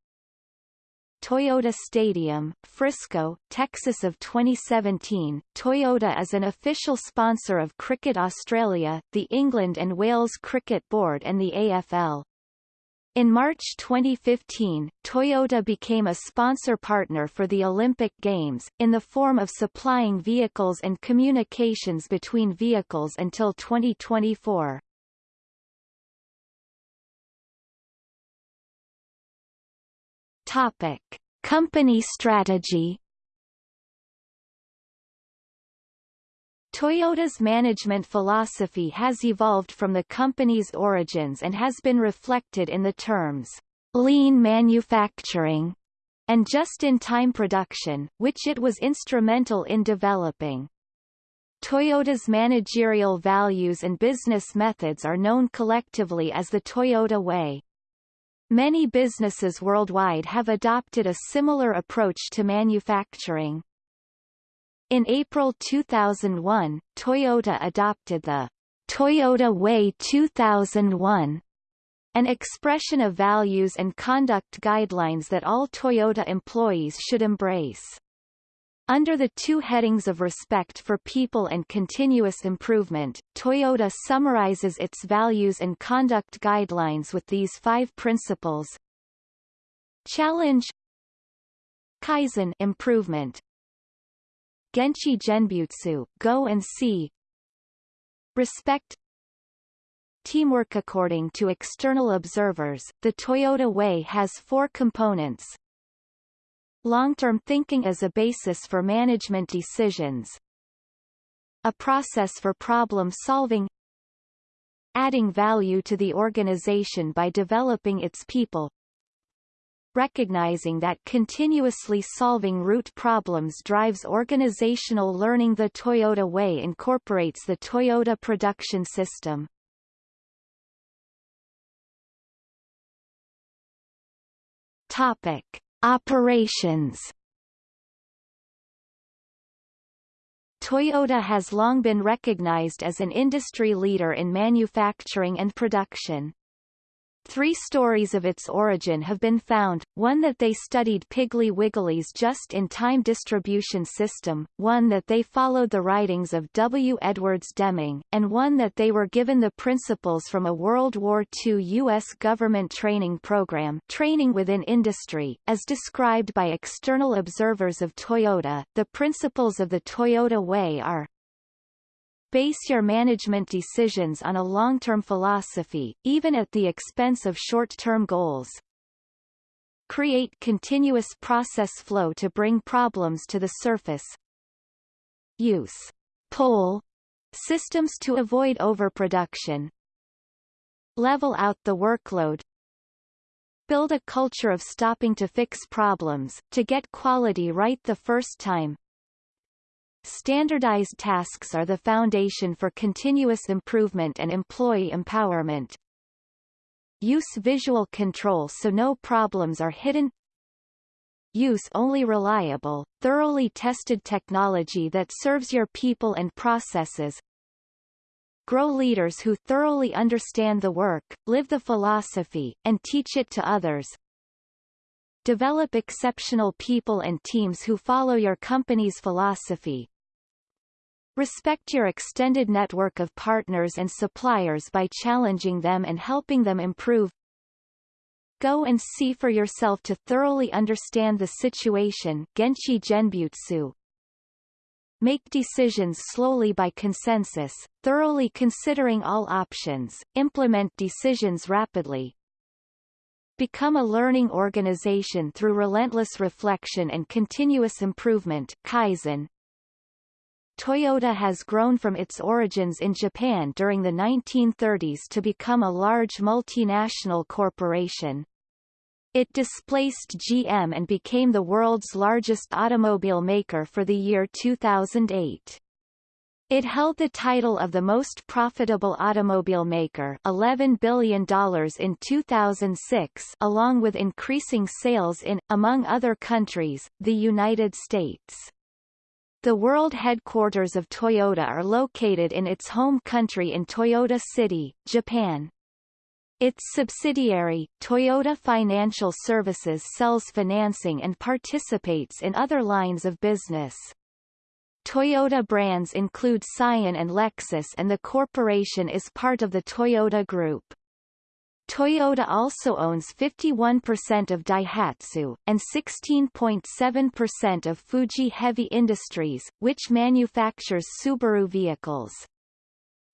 Toyota Stadium, Frisco, Texas of 2017, Toyota is an official sponsor of Cricket Australia, the England and Wales Cricket Board and the AFL. In March 2015, Toyota became a sponsor partner for the Olympic Games, in the form of supplying vehicles and communications between vehicles until 2024. Topic. Company strategy Toyota's management philosophy has evolved from the company's origins and has been reflected in the terms lean manufacturing and just-in-time production, which it was instrumental in developing. Toyota's managerial values and business methods are known collectively as the Toyota Way. Many businesses worldwide have adopted a similar approach to manufacturing. In April 2001, Toyota adopted the Toyota Way 2001, an expression of values and conduct guidelines that all Toyota employees should embrace. Under the two headings of respect for people and continuous improvement, Toyota summarizes its values and conduct guidelines with these five principles. Challenge Kaizen improvement Genchi Genbutsu, go and see Respect Teamwork According to external observers, the Toyota Way has four components. Long-term thinking as a basis for management decisions. A process for problem solving adding value to the organization by developing its people recognizing that continuously solving root problems drives organizational learning The Toyota Way incorporates the Toyota production system. Topic. Operations Toyota has long been recognized as an industry leader in manufacturing and production. Three stories of its origin have been found, one that they studied Piggly Wiggly's just-in-time distribution system, one that they followed the writings of W. Edwards Deming, and one that they were given the principles from a World War II U.S. government training program training within industry, as described by external observers of Toyota. The principles of the Toyota Way are Base your management decisions on a long-term philosophy, even at the expense of short-term goals. Create continuous process flow to bring problems to the surface. Use pull systems to avoid overproduction. Level out the workload. Build a culture of stopping to fix problems, to get quality right the first time. Standardized tasks are the foundation for continuous improvement and employee empowerment. Use visual control so no problems are hidden. Use only reliable, thoroughly tested technology that serves your people and processes. Grow leaders who thoroughly understand the work, live the philosophy, and teach it to others. Develop exceptional people and teams who follow your company's philosophy. Respect your extended network of partners and suppliers by challenging them and helping them improve. Go and see for yourself to thoroughly understand the situation Genchi Genbutsu. Make decisions slowly by consensus, thoroughly considering all options, implement decisions rapidly, Become a learning organization through relentless reflection and continuous improvement Kaizen, Toyota has grown from its origins in Japan during the 1930s to become a large multinational corporation. It displaced GM and became the world's largest automobile maker for the year 2008. It held the title of the most profitable automobile maker $11 billion in 2006 along with increasing sales in, among other countries, the United States. The world headquarters of Toyota are located in its home country in Toyota City, Japan. Its subsidiary, Toyota Financial Services sells financing and participates in other lines of business. Toyota brands include Scion and Lexus and the corporation is part of the Toyota Group. Toyota also owns 51% of Daihatsu, and 16.7% of Fuji Heavy Industries, which manufactures Subaru vehicles.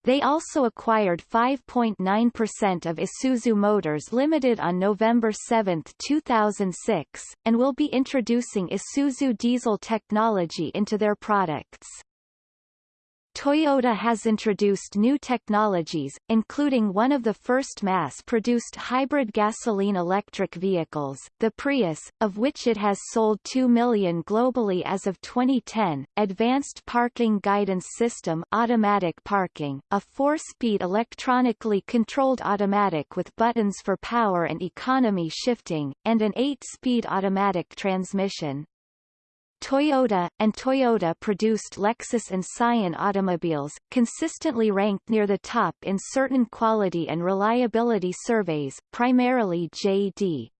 They also acquired 5.9% of Isuzu Motors Limited on November 7, 2006, and will be introducing Isuzu diesel technology into their products. Toyota has introduced new technologies, including one of the first mass-produced hybrid gasoline-electric vehicles, the Prius, of which it has sold 2 million globally as of 2010, Advanced Parking Guidance System automatic parking, a four-speed electronically controlled automatic with buttons for power and economy shifting, and an eight-speed automatic transmission. Toyota, and Toyota-produced Lexus and Scion automobiles, consistently ranked near the top in certain quality and reliability surveys, primarily J.D.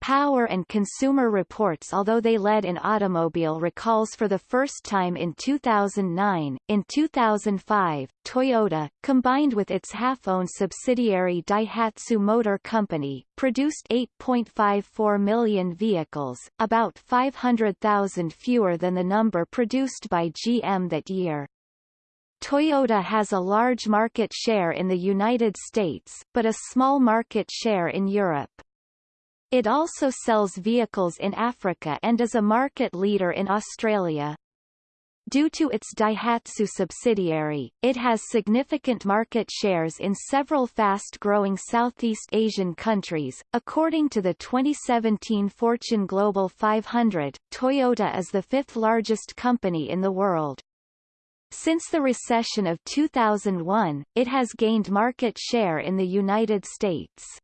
Power and Consumer Reports Although they led in automobile recalls for the first time in 2009, in 2005, Toyota, combined with its half-owned subsidiary Daihatsu Motor Company, produced 8.54 million vehicles, about 500,000 fewer than the number produced by GM that year. Toyota has a large market share in the United States, but a small market share in Europe. It also sells vehicles in Africa and is a market leader in Australia. Due to its Daihatsu subsidiary, it has significant market shares in several fast-growing Southeast Asian countries. According to the 2017 Fortune Global 500, Toyota is the fifth largest company in the world. Since the recession of 2001, it has gained market share in the United States.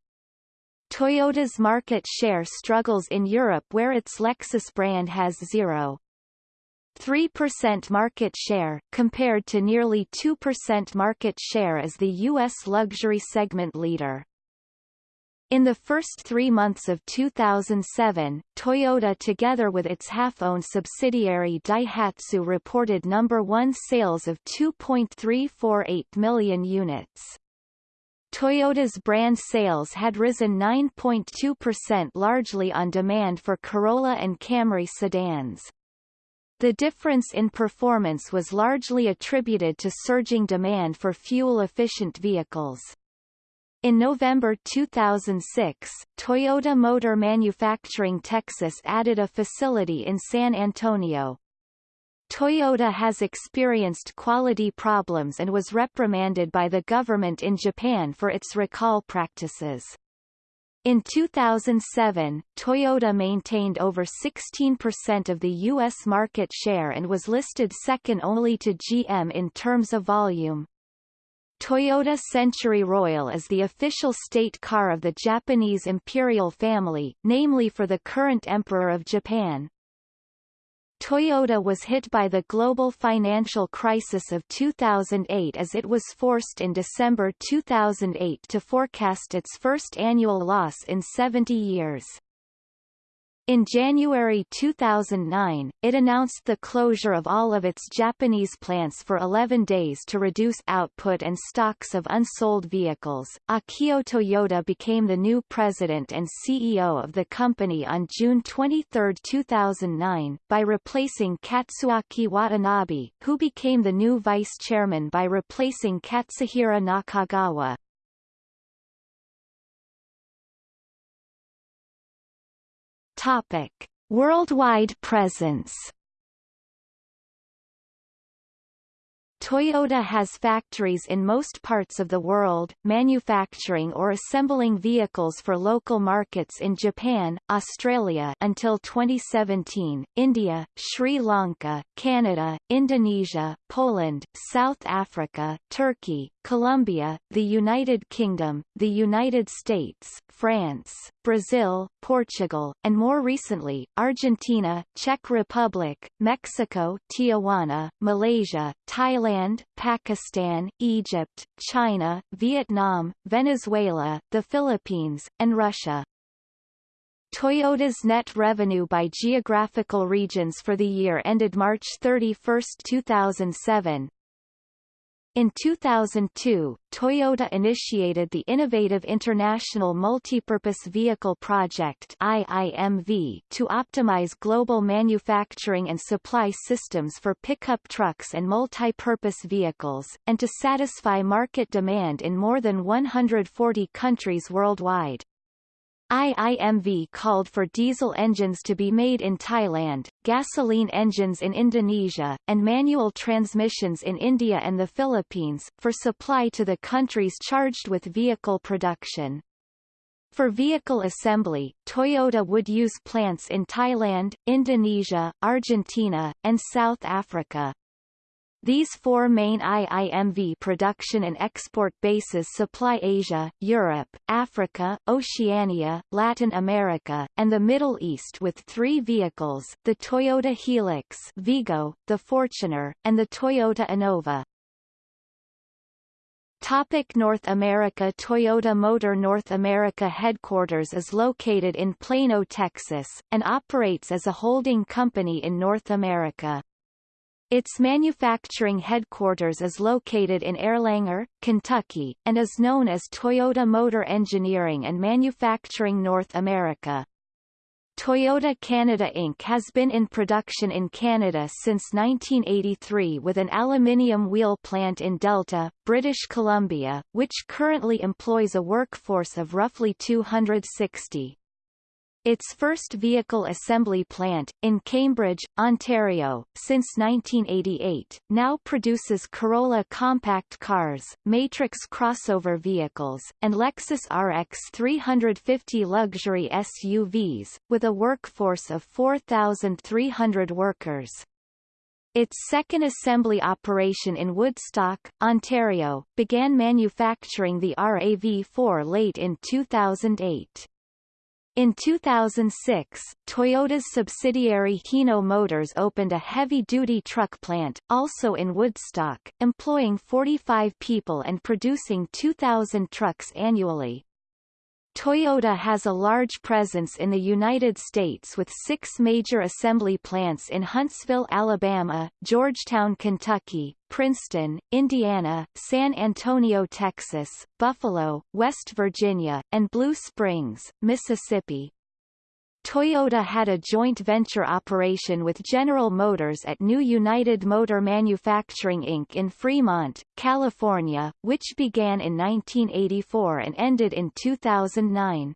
Toyota's market share struggles in Europe where its Lexus brand has 0.3% market share, compared to nearly 2% market share as the U.S. luxury segment leader. In the first three months of 2007, Toyota together with its half-owned subsidiary Daihatsu reported number one sales of 2.348 million units. Toyota's brand sales had risen 9.2% largely on demand for Corolla and Camry sedans. The difference in performance was largely attributed to surging demand for fuel-efficient vehicles. In November 2006, Toyota Motor Manufacturing Texas added a facility in San Antonio, Toyota has experienced quality problems and was reprimanded by the government in Japan for its recall practices. In 2007, Toyota maintained over 16% of the U.S. market share and was listed second only to GM in terms of volume. Toyota Century Royal is the official state car of the Japanese imperial family, namely for the current Emperor of Japan. Toyota was hit by the global financial crisis of 2008 as it was forced in December 2008 to forecast its first annual loss in 70 years. In January 2009, it announced the closure of all of its Japanese plants for 11 days to reduce output and stocks of unsold vehicles. Akio Toyoda became the new president and CEO of the company on June 23, 2009, by replacing Katsuaki Watanabe, who became the new vice chairman by replacing Katsuhiro Nakagawa. Topic: Worldwide presence Toyota has factories in most parts of the world, manufacturing or assembling vehicles for local markets in Japan, Australia until 2017, India, Sri Lanka, Canada, Indonesia, Poland, South Africa, Turkey, Colombia, the United Kingdom, the United States, France, Brazil, Portugal, and more recently, Argentina, Czech Republic, Mexico Tijuana, Malaysia, Thailand, Pakistan, Egypt, China, Vietnam, Venezuela, the Philippines, and Russia. Toyota's net revenue by geographical regions for the year ended March 31, 2007, In 2002, Toyota initiated the Innovative International Multipurpose Vehicle Project IIMV to optimize global manufacturing and supply systems for pickup trucks and multi-purpose vehicles, and to satisfy market demand in more than 140 countries worldwide. IIMV called for diesel engines to be made in Thailand, gasoline engines in Indonesia, and manual transmissions in India and the Philippines, for supply to the countries charged with vehicle production. For vehicle assembly, Toyota would use plants in Thailand, Indonesia, Argentina, and South Africa. These four main IIMV production and export bases supply Asia, Europe, Africa, Oceania, Latin America, and the Middle East with three vehicles, the Toyota Hilux Vigo, the Fortuner, and the Toyota Innova. Topic North America Toyota Motor North America headquarters is located in Plano, Texas, and operates as a holding company in North America. Its manufacturing headquarters is located in Erlanger, Kentucky, and is known as Toyota Motor Engineering and Manufacturing North America. Toyota Canada Inc. has been in production in Canada since 1983 with an aluminium wheel plant in Delta, British Columbia, which currently employs a workforce of roughly 260. Its first vehicle assembly plant, in Cambridge, Ontario, since 1988, now produces Corolla compact cars, Matrix crossover vehicles, and Lexus RX 350 luxury SUVs, with a workforce of 4,300 workers. Its second assembly operation in Woodstock, Ontario, began manufacturing the RAV4 late in 2008. In 2006, Toyota's subsidiary Hino Motors opened a heavy-duty truck plant, also in Woodstock, employing 45 people and producing 2,000 trucks annually. Toyota has a large presence in the United States with six major assembly plants in Huntsville, Alabama, Georgetown, Kentucky, Princeton, Indiana, San Antonio, Texas, Buffalo, West Virginia, and Blue Springs, Mississippi. Toyota had a joint venture operation with General Motors at New United Motor Manufacturing Inc. in Fremont, California, which began in 1984 and ended in 2009.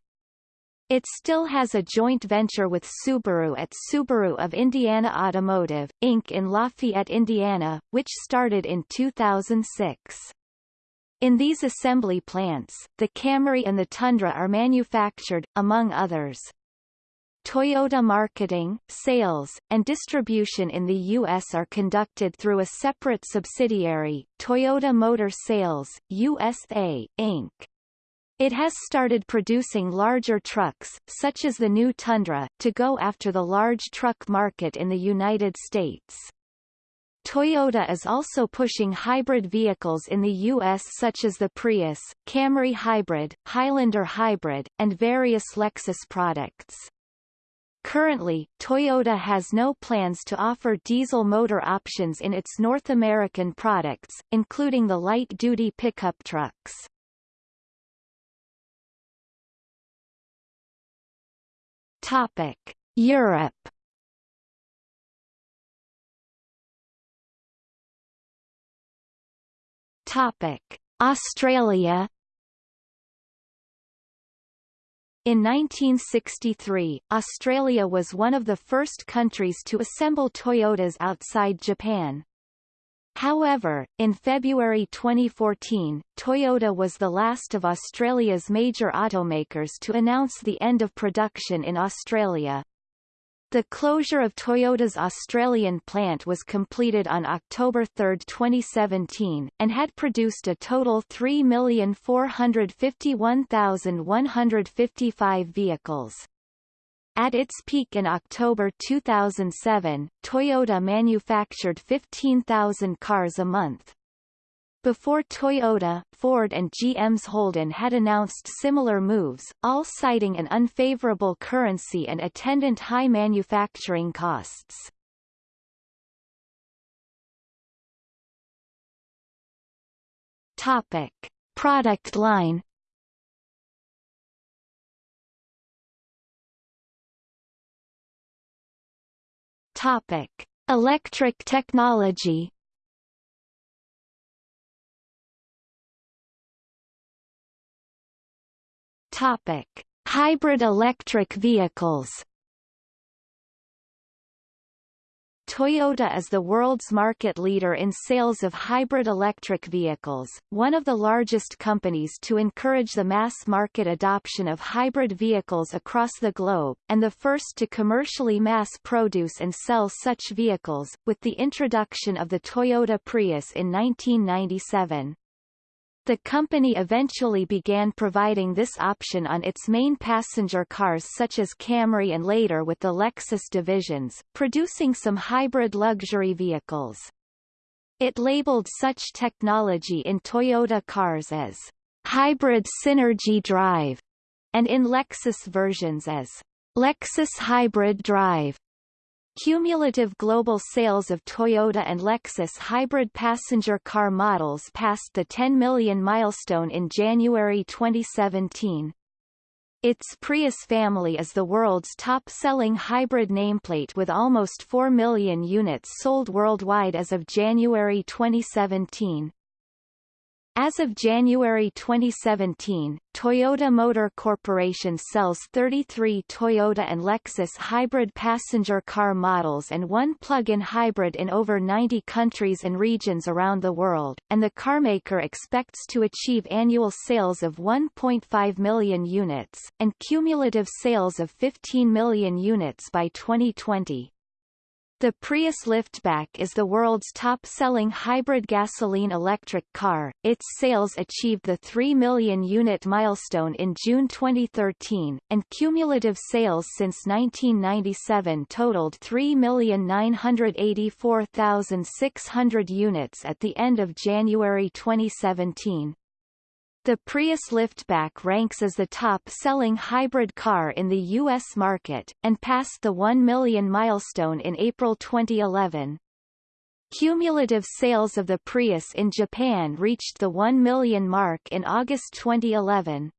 It still has a joint venture with Subaru at Subaru of Indiana Automotive, Inc. in Lafayette, Indiana, which started in 2006. In these assembly plants, the Camry and the Tundra are manufactured, among others. Toyota marketing, sales, and distribution in the U.S. are conducted through a separate subsidiary, Toyota Motor Sales, USA, Inc. It has started producing larger trucks, such as the new Tundra, to go after the large truck market in the United States. Toyota is also pushing hybrid vehicles in the U.S. such as the Prius, Camry Hybrid, Highlander Hybrid, and various Lexus products. Currently, Toyota has no plans to offer diesel motor options in its North American products, including the light-duty pickup trucks. Topic: Europe. Topic: Australia, In 1963, Australia was one of the first countries to assemble Toyotas outside Japan. However, in February 2014, Toyota was the last of Australia's major automakers to announce the end of production in Australia. The closure of Toyota's Australian plant was completed on October 3, 2017, and had produced a total 3,451,155 vehicles. At its peak in October 2007, Toyota manufactured 15,000 cars a month. Before Toyota, Ford and GM's Holden had announced similar moves, all citing an unfavorable currency and attendant high manufacturing costs. Topic. Product line Topic: Electric technology. Topic: Hybrid electric vehicles. Toyota is the world's market leader in sales of hybrid electric vehicles, one of the largest companies to encourage the mass market adoption of hybrid vehicles across the globe, and the first to commercially mass produce and sell such vehicles, with the introduction of the Toyota Prius in 1997. The company eventually began providing this option on its main passenger cars such as Camry and later with the Lexus divisions, producing some hybrid luxury vehicles. It labeled such technology in Toyota cars as Hybrid Synergy Drive, and in Lexus versions as Lexus Hybrid Drive. Cumulative global sales of Toyota and Lexus hybrid passenger car models passed the 10 million milestone in January 2017. Its Prius family is the world's top-selling hybrid nameplate with almost 4 million units sold worldwide as of January 2017. As of January 2017, Toyota Motor Corporation sells 33 Toyota and Lexus hybrid passenger car models and one plug-in hybrid in over 90 countries and regions around the world, and the carmaker expects to achieve annual sales of 1.5 million units, and cumulative sales of 15 million units by 2020. The Prius Liftback is the world's top-selling hybrid gasoline-electric car. Its sales achieved the 3 million unit milestone in June 2013, and cumulative sales since 1997 totaled 3,984,600 units at the end of January 2017. The Prius Liftback ranks as the top-selling hybrid car in the U.S. market, and passed the 1 million milestone in April 2011. Cumulative sales of the Prius in Japan reached the 1 million mark in August 2011.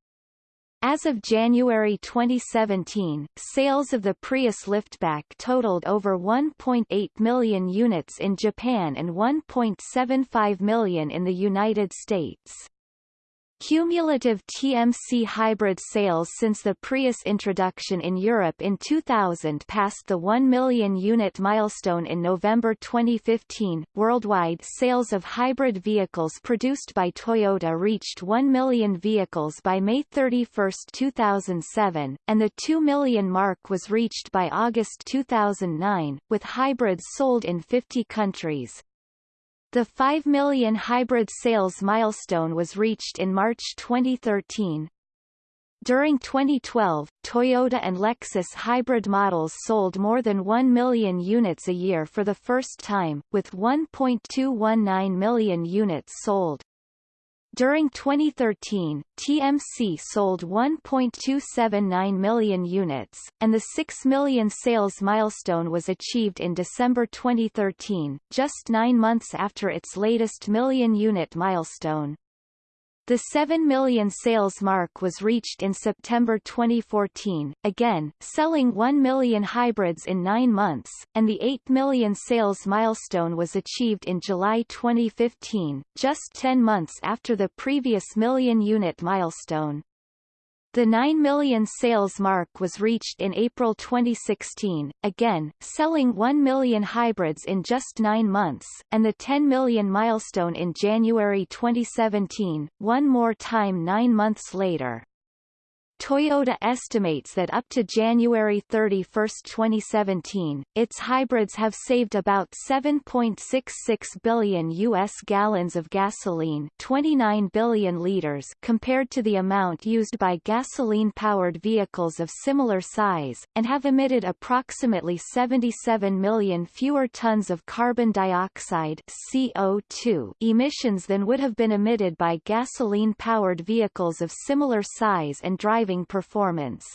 As of January 2017, sales of the Prius Liftback totaled over 1.8 million units in Japan and 1.75 million in the United States. Cumulative TMC hybrid sales since the Prius introduction in Europe in 2000 passed the 1 million unit milestone in November 2015. Worldwide sales of hybrid vehicles produced by Toyota reached 1 million vehicles by May 31, 2007, and the 2 million mark was reached by August 2009, with hybrids sold in 50 countries. The 5 million hybrid sales milestone was reached in March 2013. During 2012, Toyota and Lexus hybrid models sold more than 1 million units a year for the first time, with 1.219 million units sold. During 2013, TMC sold 1.279 million units, and the 6 million sales milestone was achieved in December 2013, just nine months after its latest million-unit milestone. The 7 million sales mark was reached in September 2014, again, selling 1 million hybrids in nine months, and the 8 million sales milestone was achieved in July 2015, just 10 months after the previous million-unit milestone. The 9 million sales mark was reached in April 2016, again, selling 1 million hybrids in just nine months, and the 10 million milestone in January 2017, one more time nine months later. Toyota estimates that up to January 31, 2017, its hybrids have saved about 7.66 billion U.S. gallons of gasoline 29 billion liters compared to the amount used by gasoline-powered vehicles of similar size, and have emitted approximately 77 million fewer tons of carbon dioxide CO2 emissions than would have been emitted by gasoline-powered vehicles of similar size and driving driving performance.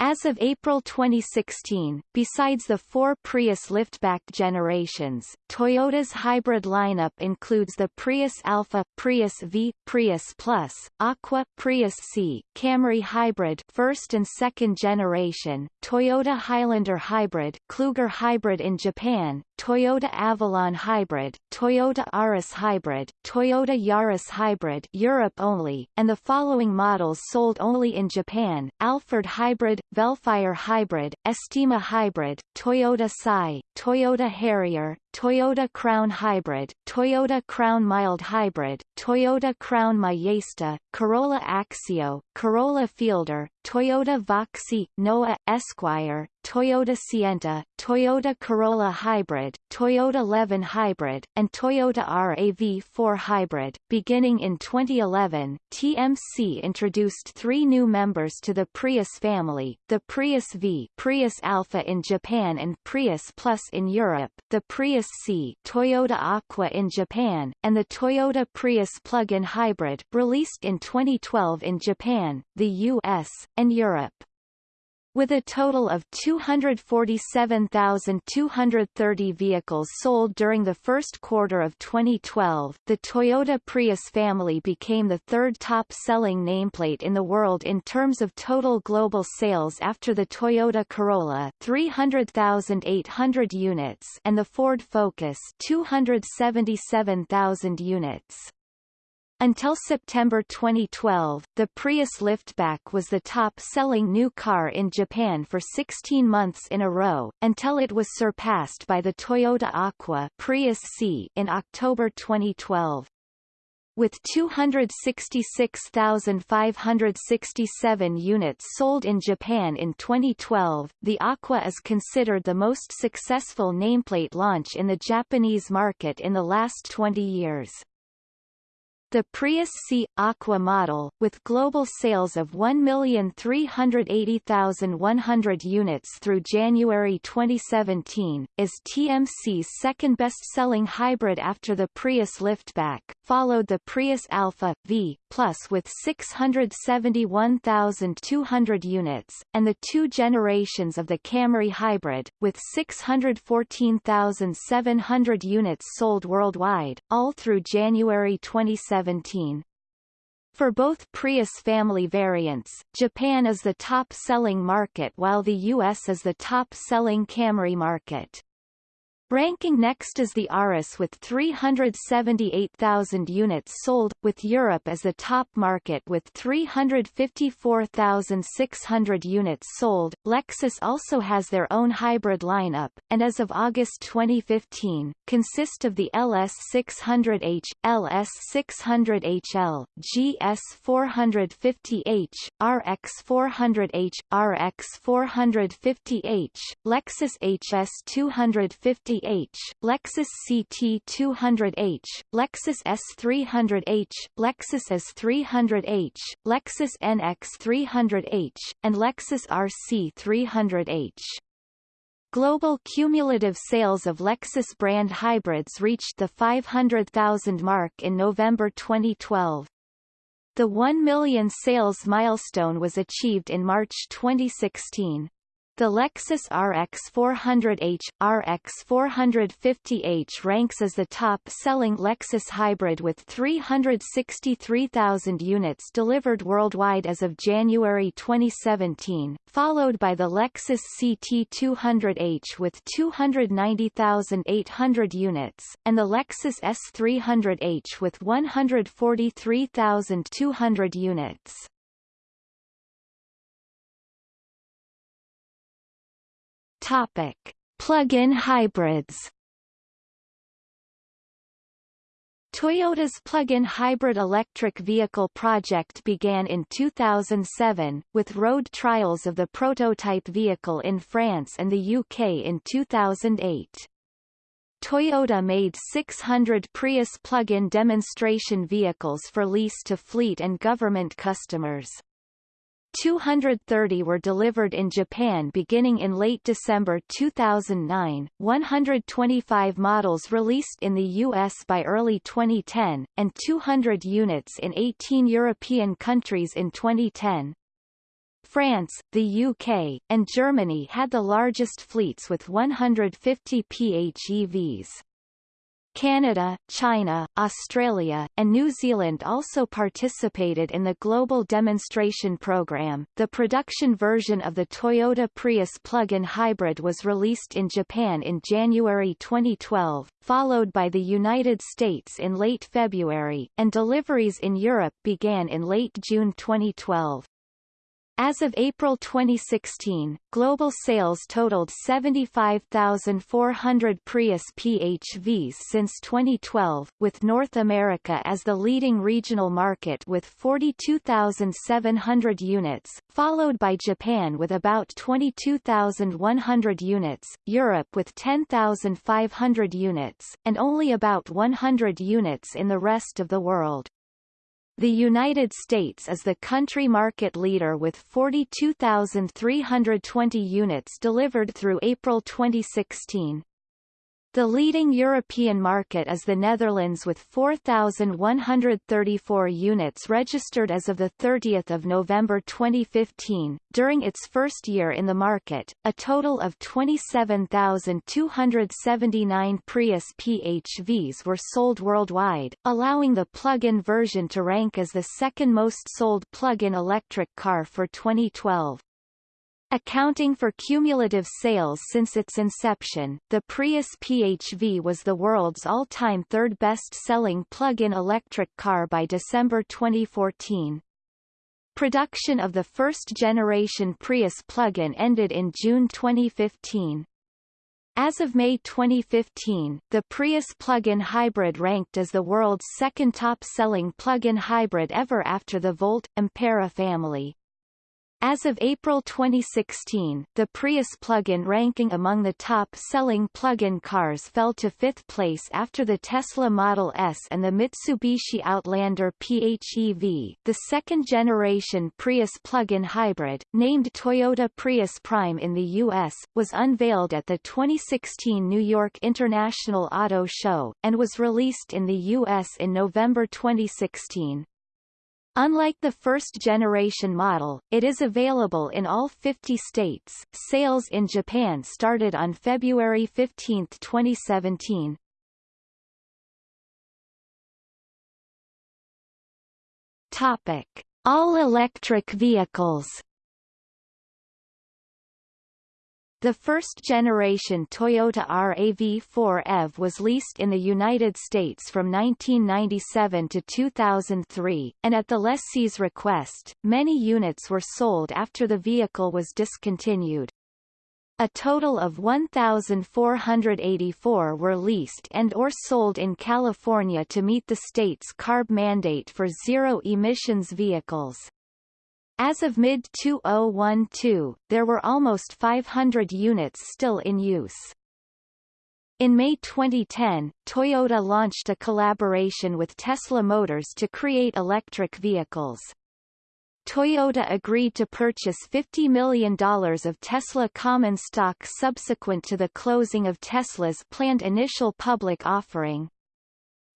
As of April 2016, besides the four Prius liftback generations, Toyota's hybrid lineup includes the Prius Alpha, Prius V, Prius Plus, Aqua, Prius C, Camry Hybrid first and second generation, Toyota Highlander Hybrid, Kluger Hybrid in Japan, Toyota Avalon Hybrid, Toyota Auris Hybrid, Toyota Yaris Hybrid Europe only, and the following models sold only in Japan, Alphard Hybrid, Vellfire Hybrid, Estima Hybrid, Toyota Sai, Toyota Harrier, Toyota Crown Hybrid, Toyota Crown Mild Hybrid, Toyota Crown Majesta, Corolla Axio, Corolla Fielder, Toyota Voxy, Noah, Esquire, Toyota Sienta, Toyota Corolla Hybrid, Toyota Levin Hybrid, and Toyota RAV4 Hybrid. Beginning in 2011, TMC introduced three new members to the Prius family, the Prius V Prius Alpha in Japan and Prius Plus in Europe, the Prius C Toyota Aqua in Japan, and the Toyota Prius plug-in hybrid released in 2012 in Japan, the US, and Europe. With a total of 247,230 vehicles sold during the first quarter of 2012, the Toyota Prius family became the third top-selling nameplate in the world in terms of total global sales after the Toyota Corolla 300,800 units and the Ford Focus 277,000 units. Until September 2012, the Prius liftback was the top-selling new car in Japan for 16 months in a row, until it was surpassed by the Toyota Aqua Prius C in October 2012. With 266,567 units sold in Japan in 2012, the Aqua is considered the most successful nameplate launch in the Japanese market in the last 20 years. The Prius C Aqua model, with global sales of 1,380,100 units through January 2017, is TMC's second best-selling hybrid after the Prius liftback, followed the Prius Alpha V Plus with 671,200 units, and the two generations of the Camry hybrid, with 614,700 units sold worldwide, all through January 2017. For both Prius family variants, Japan is the top-selling market while the US is the top-selling Camry market. Ranking next is the Auris with 378,000 units sold, with Europe as the top market with 354,600 units sold. Lexus also has their own hybrid lineup, and as of August 2015, consist of the LS600H, LS600HL, GS450H, RX400H, RX450H, Lexus HS250 h Lexus CT200H, Lexus S300H, Lexus S300H, Lexus NX300H, and Lexus RC300H. Global cumulative sales of Lexus brand hybrids reached the 500,000 mark in November 2012. The 1 million sales milestone was achieved in March 2016. The Lexus RX 400h, RX 450h ranks as the top-selling Lexus hybrid with 363,000 units delivered worldwide as of January 2017, followed by the Lexus CT200h with 290,800 units, and the Lexus S300h with 143,200 units. Topic: Plug-in hybrids. Toyota's plug-in hybrid electric vehicle project began in 2007, with road trials of the prototype vehicle in France and the UK in 2008. Toyota made 600 Prius plug-in demonstration vehicles for lease to fleet and government customers. 230 were delivered in Japan beginning in late December 2009, 125 models released in the US by early 2010, and 200 units in 18 European countries in 2010. France, the UK, and Germany had the largest fleets with 150 PHEVs. Canada, China, Australia, and New Zealand also participated in the global demonstration program. The production version of the Toyota Prius plug-in hybrid was released in Japan in January 2012, followed by the United States in late February, and deliveries in Europe began in late June 2012. As of April 2016, global sales totaled 75,400 Prius PHVs since 2012, with North America as the leading regional market with 42,700 units, followed by Japan with about 22,100 units, Europe with 10,500 units, and only about 100 units in the rest of the world. The United States is the country market leader with 42,320 units delivered through April 2016. The leading European market is the Netherlands with 4,134 units registered as of 30 November 2015. During its first year in the market, a total of 27,279 Prius PHVs were sold worldwide, allowing the plug-in version to rank as the second most sold plug-in electric car for 2012. Accounting for cumulative sales since its inception, the Prius PHV was the world's all-time third best-selling plug-in electric car by December 2014. Production of the first-generation Prius plug-in ended in June 2015. As of May 2015, the Prius plug-in hybrid ranked as the world's second top-selling plug-in hybrid ever after the Volt, Ampera family. As of April 2016, the Prius plug-in ranking among the top-selling plug-in cars fell to fifth place after the Tesla Model S and the Mitsubishi Outlander PHEV. The second-generation Prius plug-in hybrid, named Toyota Prius Prime in the U.S., was unveiled at the 2016 New York International Auto Show, and was released in the U.S. in November 2016. Unlike the first-generation model, it is available in all 50 states. Sales in Japan started on February 15, 2017. Topic: All-electric vehicles. The first-generation Toyota RAV4 EV was leased in the United States from 1997 to 2003, and at the lessee's request, many units were sold after the vehicle was discontinued. A total of 1,484 were leased and or sold in California to meet the state's CARB mandate for zero-emissions vehicles. As of mid-2012, there were almost 500 units still in use. In May 2010, Toyota launched a collaboration with Tesla Motors to create electric vehicles. Toyota agreed to purchase $50 million of Tesla common stock subsequent to the closing of Tesla's planned initial public offering.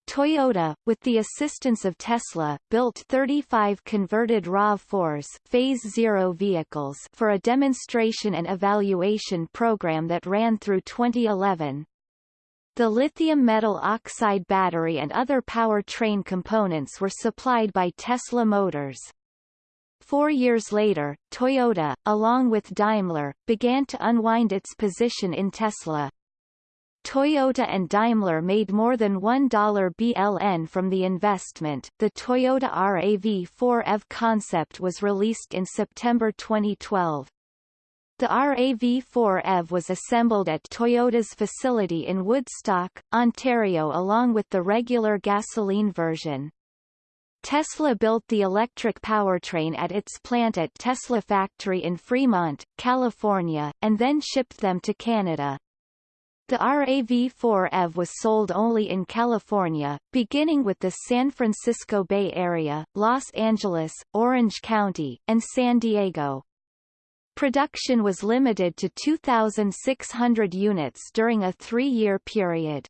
Toyota, with the assistance of Tesla, built 35 converted RAV4s Phase Zero vehicles for a demonstration and evaluation program that ran through 2011. The lithium metal oxide battery and other powertrain components were supplied by Tesla Motors. Four years later, Toyota, along with Daimler, began to unwind its position in Tesla. Toyota and Daimler made more than $1 BLN from the investment. The Toyota RAV4 EV concept was released in September 2012. The RAV4 EV was assembled at Toyota's facility in Woodstock, Ontario along with the regular gasoline version. Tesla built the electric powertrain at its plant at Tesla Factory in Fremont, California, and then shipped them to Canada. The RAV4 EV was sold only in California, beginning with the San Francisco Bay Area, Los Angeles, Orange County, and San Diego. Production was limited to 2,600 units during a three-year period.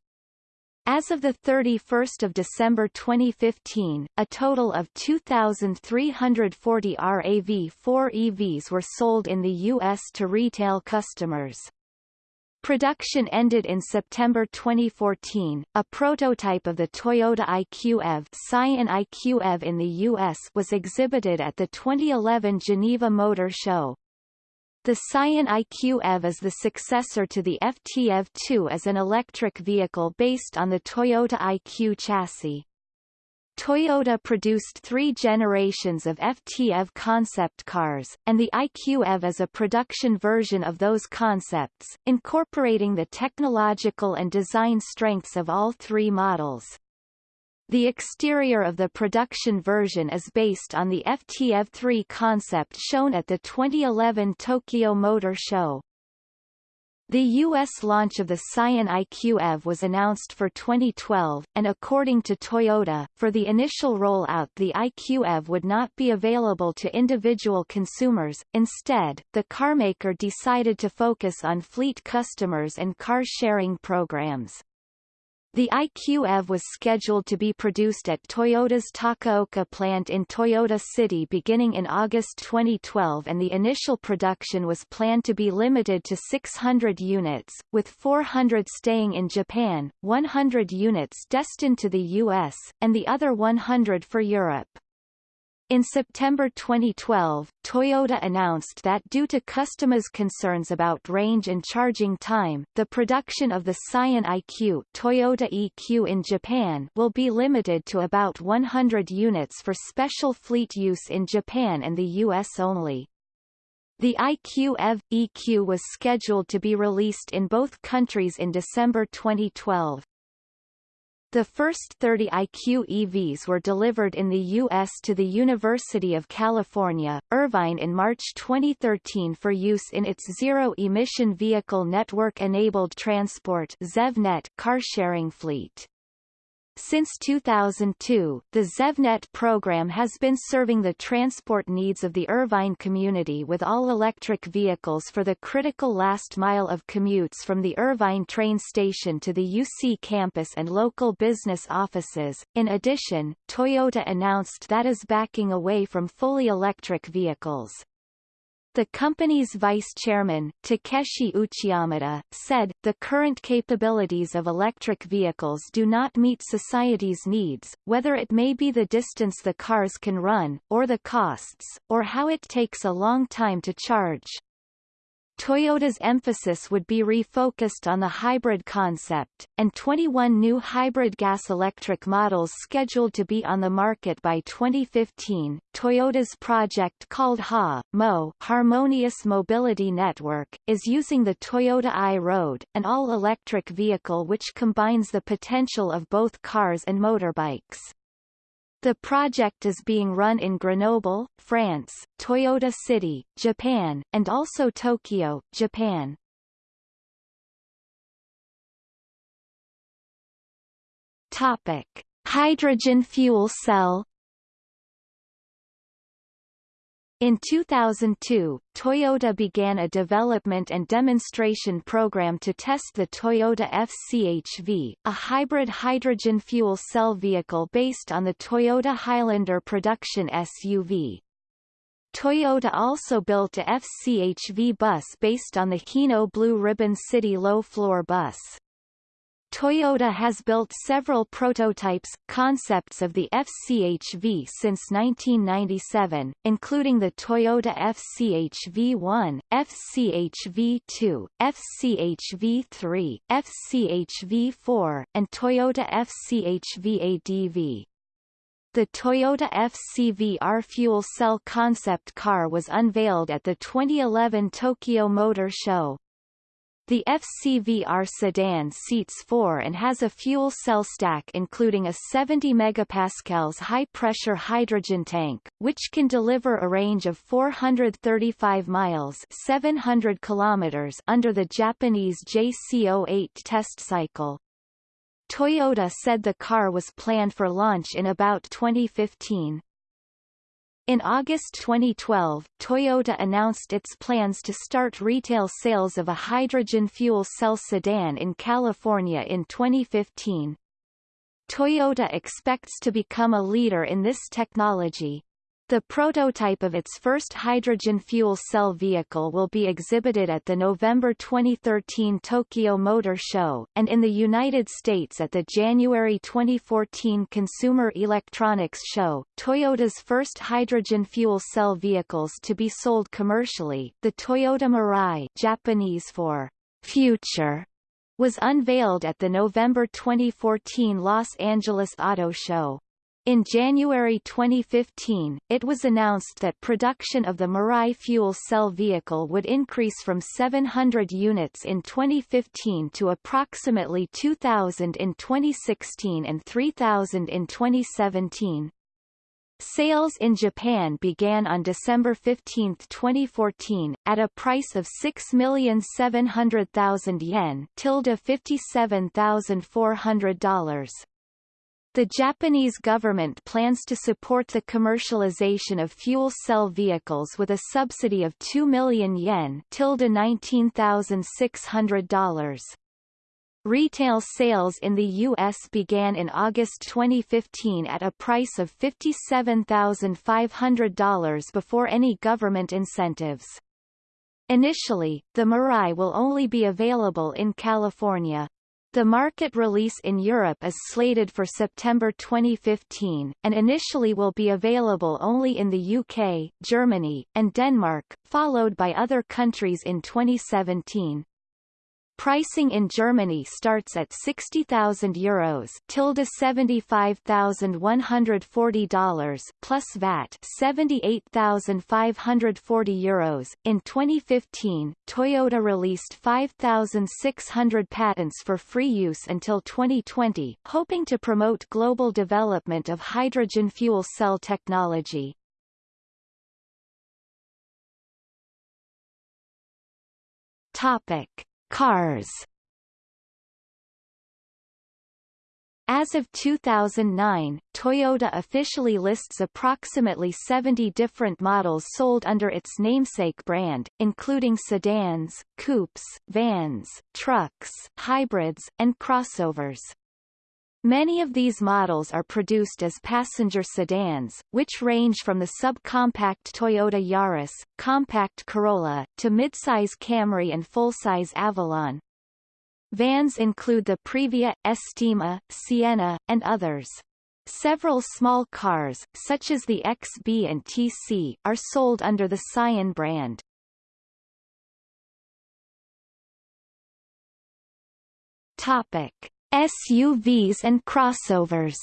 As of 31 December 2015, a total of 2,340 RAV4 EVs were sold in the U.S. to retail customers. Production ended in September 2014. A prototype of the Toyota IQ EV, Scion IQ EV in the U.S. was exhibited at the 2011 Geneva Motor Show. The Scion IQ EV is the successor to the FT EV2 as an electric vehicle based on the Toyota IQ chassis. Toyota produced three generations of FT EV concept cars, and the IQ EV is a production version of those concepts, incorporating the technological and design strengths of all three models. The exterior of the production version is based on the FTEV3 concept shown at the 2011 Tokyo Motor Show. The U.S. launch of the Scion IQ EV was announced for 2012, and according to Toyota, for the initial rollout the IQ EV would not be available to individual consumers, instead, the carmaker decided to focus on fleet customers and car-sharing programs. The IQ-EV was scheduled to be produced at Toyota's Takaoka plant in Toyota City beginning in August 2012 and the initial production was planned to be limited to 600 units, with 400 staying in Japan, 100 units destined to the US, and the other 100 for Europe. In September 2012, Toyota announced that due to customers' concerns about range and charging time, the production of the Scion IQ Toyota EQ in Japan will be limited to about 100 units for special fleet use in Japan and the US only. The IQ EV EQ was scheduled to be released in both countries in December 2012. The first 30 IQ EVs were delivered in the U.S. to the University of California, Irvine in March 2013 for use in its Zero-Emission Vehicle Network-Enabled Transport car-sharing fleet. Since 2002, the ZevNet program has been serving the transport needs of the Irvine community with all-electric vehicles for the critical last mile of commutes from the Irvine train station to the UC campus and local business offices. In addition, Toyota announced that is backing away from fully electric vehicles. The company's vice chairman, Takeshi Uchiyamada, said, the current capabilities of electric vehicles do not meet society's needs, whether it may be the distance the cars can run, or the costs, or how it takes a long time to charge. Toyota's emphasis would be refocused on the hybrid concept, and 21 new hybrid gas-electric models scheduled to be on the market by 2015. Toyota's project called HA, Mo Harmonious Mobility Network, is using the Toyota i-Road, an all-electric vehicle which combines the potential of both cars and motorbikes. The project is being run in Grenoble, France, Toyota City, Japan, and also Tokyo, Japan. Topic: Hydrogen fuel cell In 2002, Toyota began a development and demonstration program to test the Toyota FCHV, a hybrid hydrogen fuel cell vehicle based on the Toyota Highlander production SUV. Toyota also built a FCHV bus based on the Hino Blue Ribbon City low-floor bus. Toyota has built several prototypes, concepts of the FCHV since 1997, including the Toyota FCHV1, FCHV2, FCHV3, FCHV4, and Toyota FCHV-ADV. The Toyota FCVR fuel cell concept car was unveiled at the 2011 Tokyo Motor Show. The FCVR sedan seats four and has a fuel cell stack including a 70 megapascals high-pressure hydrogen tank, which can deliver a range of 435 miles 700 kilometers under the Japanese JC08 test cycle. Toyota said the car was planned for launch in about 2015. In August 2012, Toyota announced its plans to start retail sales of a hydrogen fuel cell sedan in California in 2015. Toyota expects to become a leader in this technology. The prototype of its first hydrogen fuel cell vehicle will be exhibited at the November 2013 Tokyo Motor Show, and in the United States at the January 2014 Consumer Electronics Show. Toyota's first hydrogen fuel cell vehicles to be sold commercially, the Toyota Mirai Japanese for future, was unveiled at the November 2014 Los Angeles Auto Show. In January 2015, it was announced that production of the Mirai fuel cell vehicle would increase from 700 units in 2015 to approximately 2,000 in 2016 and 3,000 in 2017. Sales in Japan began on December 15, 2014, at a price of 6,700,000 yen tilde $57,400. The Japanese government plans to support the commercialization of fuel cell vehicles with a subsidy of 2 million yen tilde $19,600. Retail sales in the U.S. began in August 2015 at a price of $57,500 before any government incentives. Initially, the Mirai will only be available in California. The market release in Europe is slated for September 2015, and initially will be available only in the UK, Germany, and Denmark, followed by other countries in 2017. Pricing in Germany starts at 60,000 euros tilde $75,140 plus VAT 78,540 euros. In 2015, Toyota released 5,600 patents for free use until 2020, hoping to promote global development of hydrogen fuel cell technology. Topic Cars As of 2009, Toyota officially lists approximately 70 different models sold under its namesake brand, including sedans, coupes, vans, trucks, hybrids, and crossovers. Many of these models are produced as passenger sedans, which range from the subcompact Toyota Yaris, compact Corolla, to midsize Camry and full-size Avalon. Vans include the Previa, Estima, Sienna, and others. Several small cars, such as the XB and TC, are sold under the Scion brand. Topic. SUVs and crossovers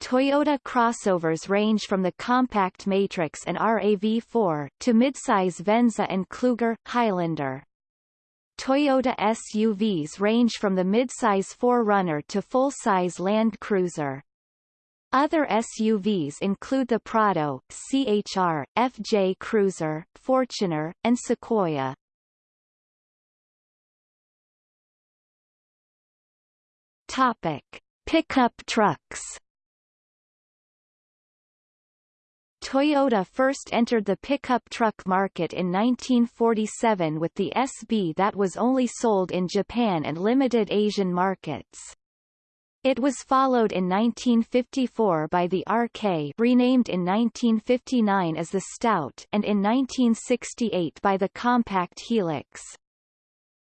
Toyota crossovers range from the compact Matrix and RAV4, to midsize Venza and Kluger, Highlander. Toyota SUVs range from the midsize 4Runner to full-size Land Cruiser. Other SUVs include the Prado, CHR, FJ Cruiser, Fortuner, and Sequoia. Topic: Pickup trucks. Toyota first entered the pickup truck market in 1947 with the SB that was only sold in Japan and limited Asian markets. It was followed in 1954 by the RK renamed in 1959 as the Stout and in 1968 by the Compact Hilux.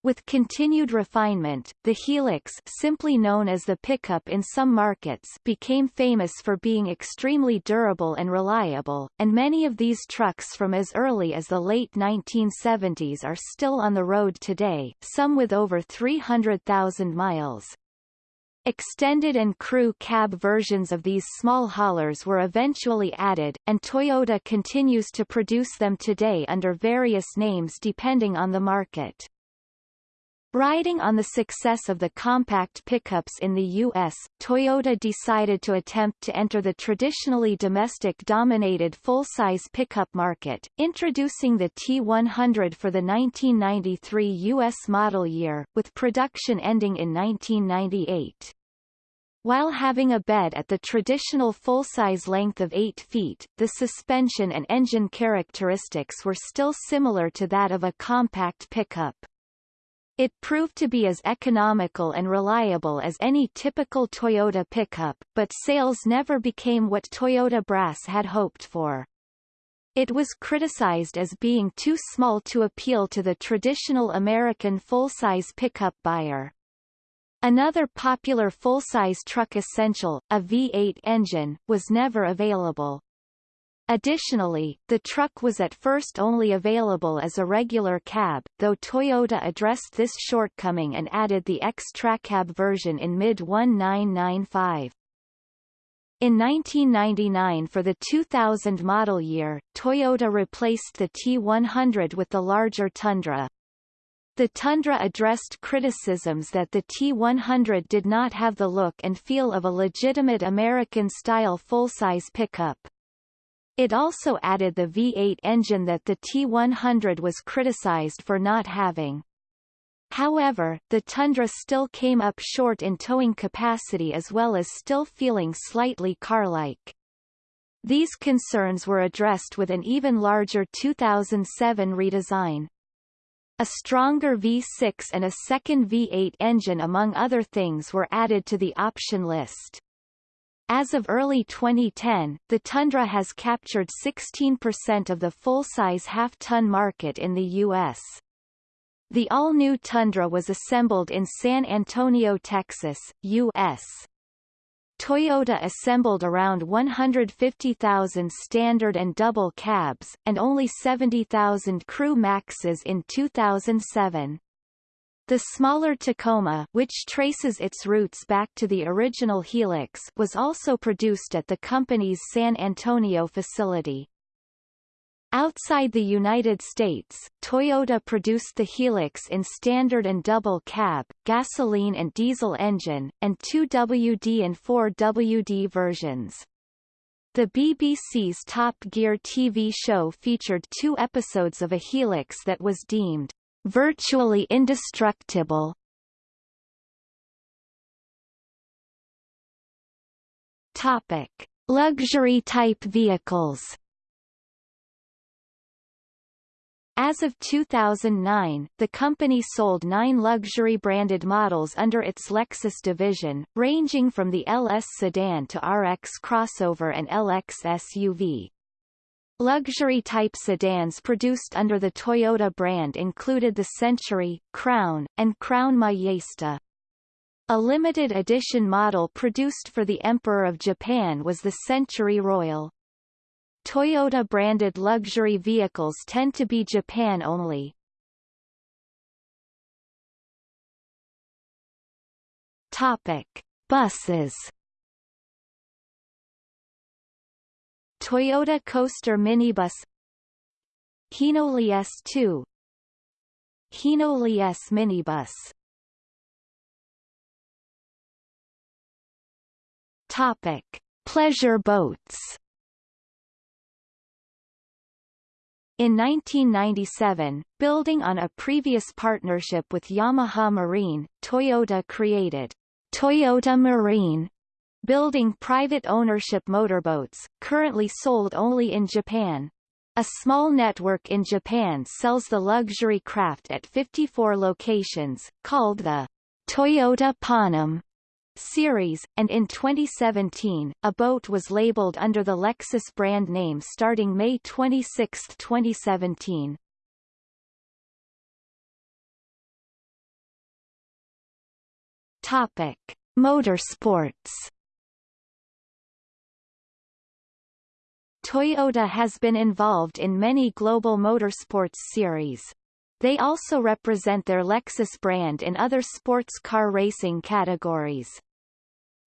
With continued refinement, the Hilux simply known as the pickup in some markets became famous for being extremely durable and reliable, and many of these trucks from as early as the late 1970s are still on the road today, some with over 300,000 miles. Extended and crew cab versions of these small haulers were eventually added, and Toyota continues to produce them today under various names depending on the market. Riding on the success of the compact pickups in the U.S., Toyota decided to attempt to enter the traditionally domestic-dominated full-size pickup market, introducing the T100 for the 1993 U.S. model year, with production ending in 1998. While having a bed at the traditional full-size length of 8 feet, the suspension and engine characteristics were still similar to that of a compact pickup. It proved to be as economical and reliable as any typical Toyota pickup, but sales never became what Toyota Brass had hoped for. It was criticized as being too small to appeal to the traditional American full-size pickup buyer. Another popular full-size truck essential, a V8 engine, was never available. Additionally, the truck was at first only available as a regular cab, though Toyota addressed this shortcoming and added the X-Tracab version in mid-1995. In 1999 for the 2000 model year, Toyota replaced the T100 with the larger Tundra. The Tundra addressed criticisms that the T100 did not have the look and feel of a legitimate American-style full-size pickup. It also added the V8 engine that the T100 was criticized for not having. However, the Tundra still came up short in towing capacity as well as still feeling slightly car-like. These concerns were addressed with an even larger 2007 redesign. A stronger V6 and a second V8 engine among other things were added to the option list. As of early 2010, the Tundra has captured 16% of the full-size half-ton market in the U.S. The all-new Tundra was assembled in San Antonio, Texas, U.S. Toyota assembled around 150,000 standard and double cabs, and only 70,000 crew maxes in 2007. The smaller Tacoma which traces its roots back to the original Hilux was also produced at the company's San Antonio facility. Outside the United States, Toyota produced the Hilux in standard and double cab, gasoline and diesel engine, and two WD and four WD versions. The BBC's Top Gear TV show featured two episodes of a Hilux that was deemed virtually indestructible. Topic: Luxury type vehicles. As of 2009, the company sold nine luxury-branded models under its Lexus division, ranging from the LS sedan to RX crossover and LX SUV. Luxury-type sedans produced under the Toyota brand included the Century, Crown, and Crown Majesta. A limited edition model produced for the Emperor of Japan was the Century Royal. Toyota-branded luxury vehicles tend to be Japan-only. Topic: Buses. Toyota Coaster minibus Hinoli S2 Hino Liesse minibus. Topic: Pleasure boats. In 1997, building on a previous partnership with Yamaha Marine, Toyota created Toyota Marine, building private ownership motorboats, currently sold only in Japan. A small network in Japan sells the luxury craft at 54 locations, called the Toyota Ponam series, and in 2017, a boat was labeled under the Lexus brand name starting May 26, 2017. Topic: Motorsports. Toyota has been involved in many global motorsports series. They also represent their Lexus brand in other sports car racing categories.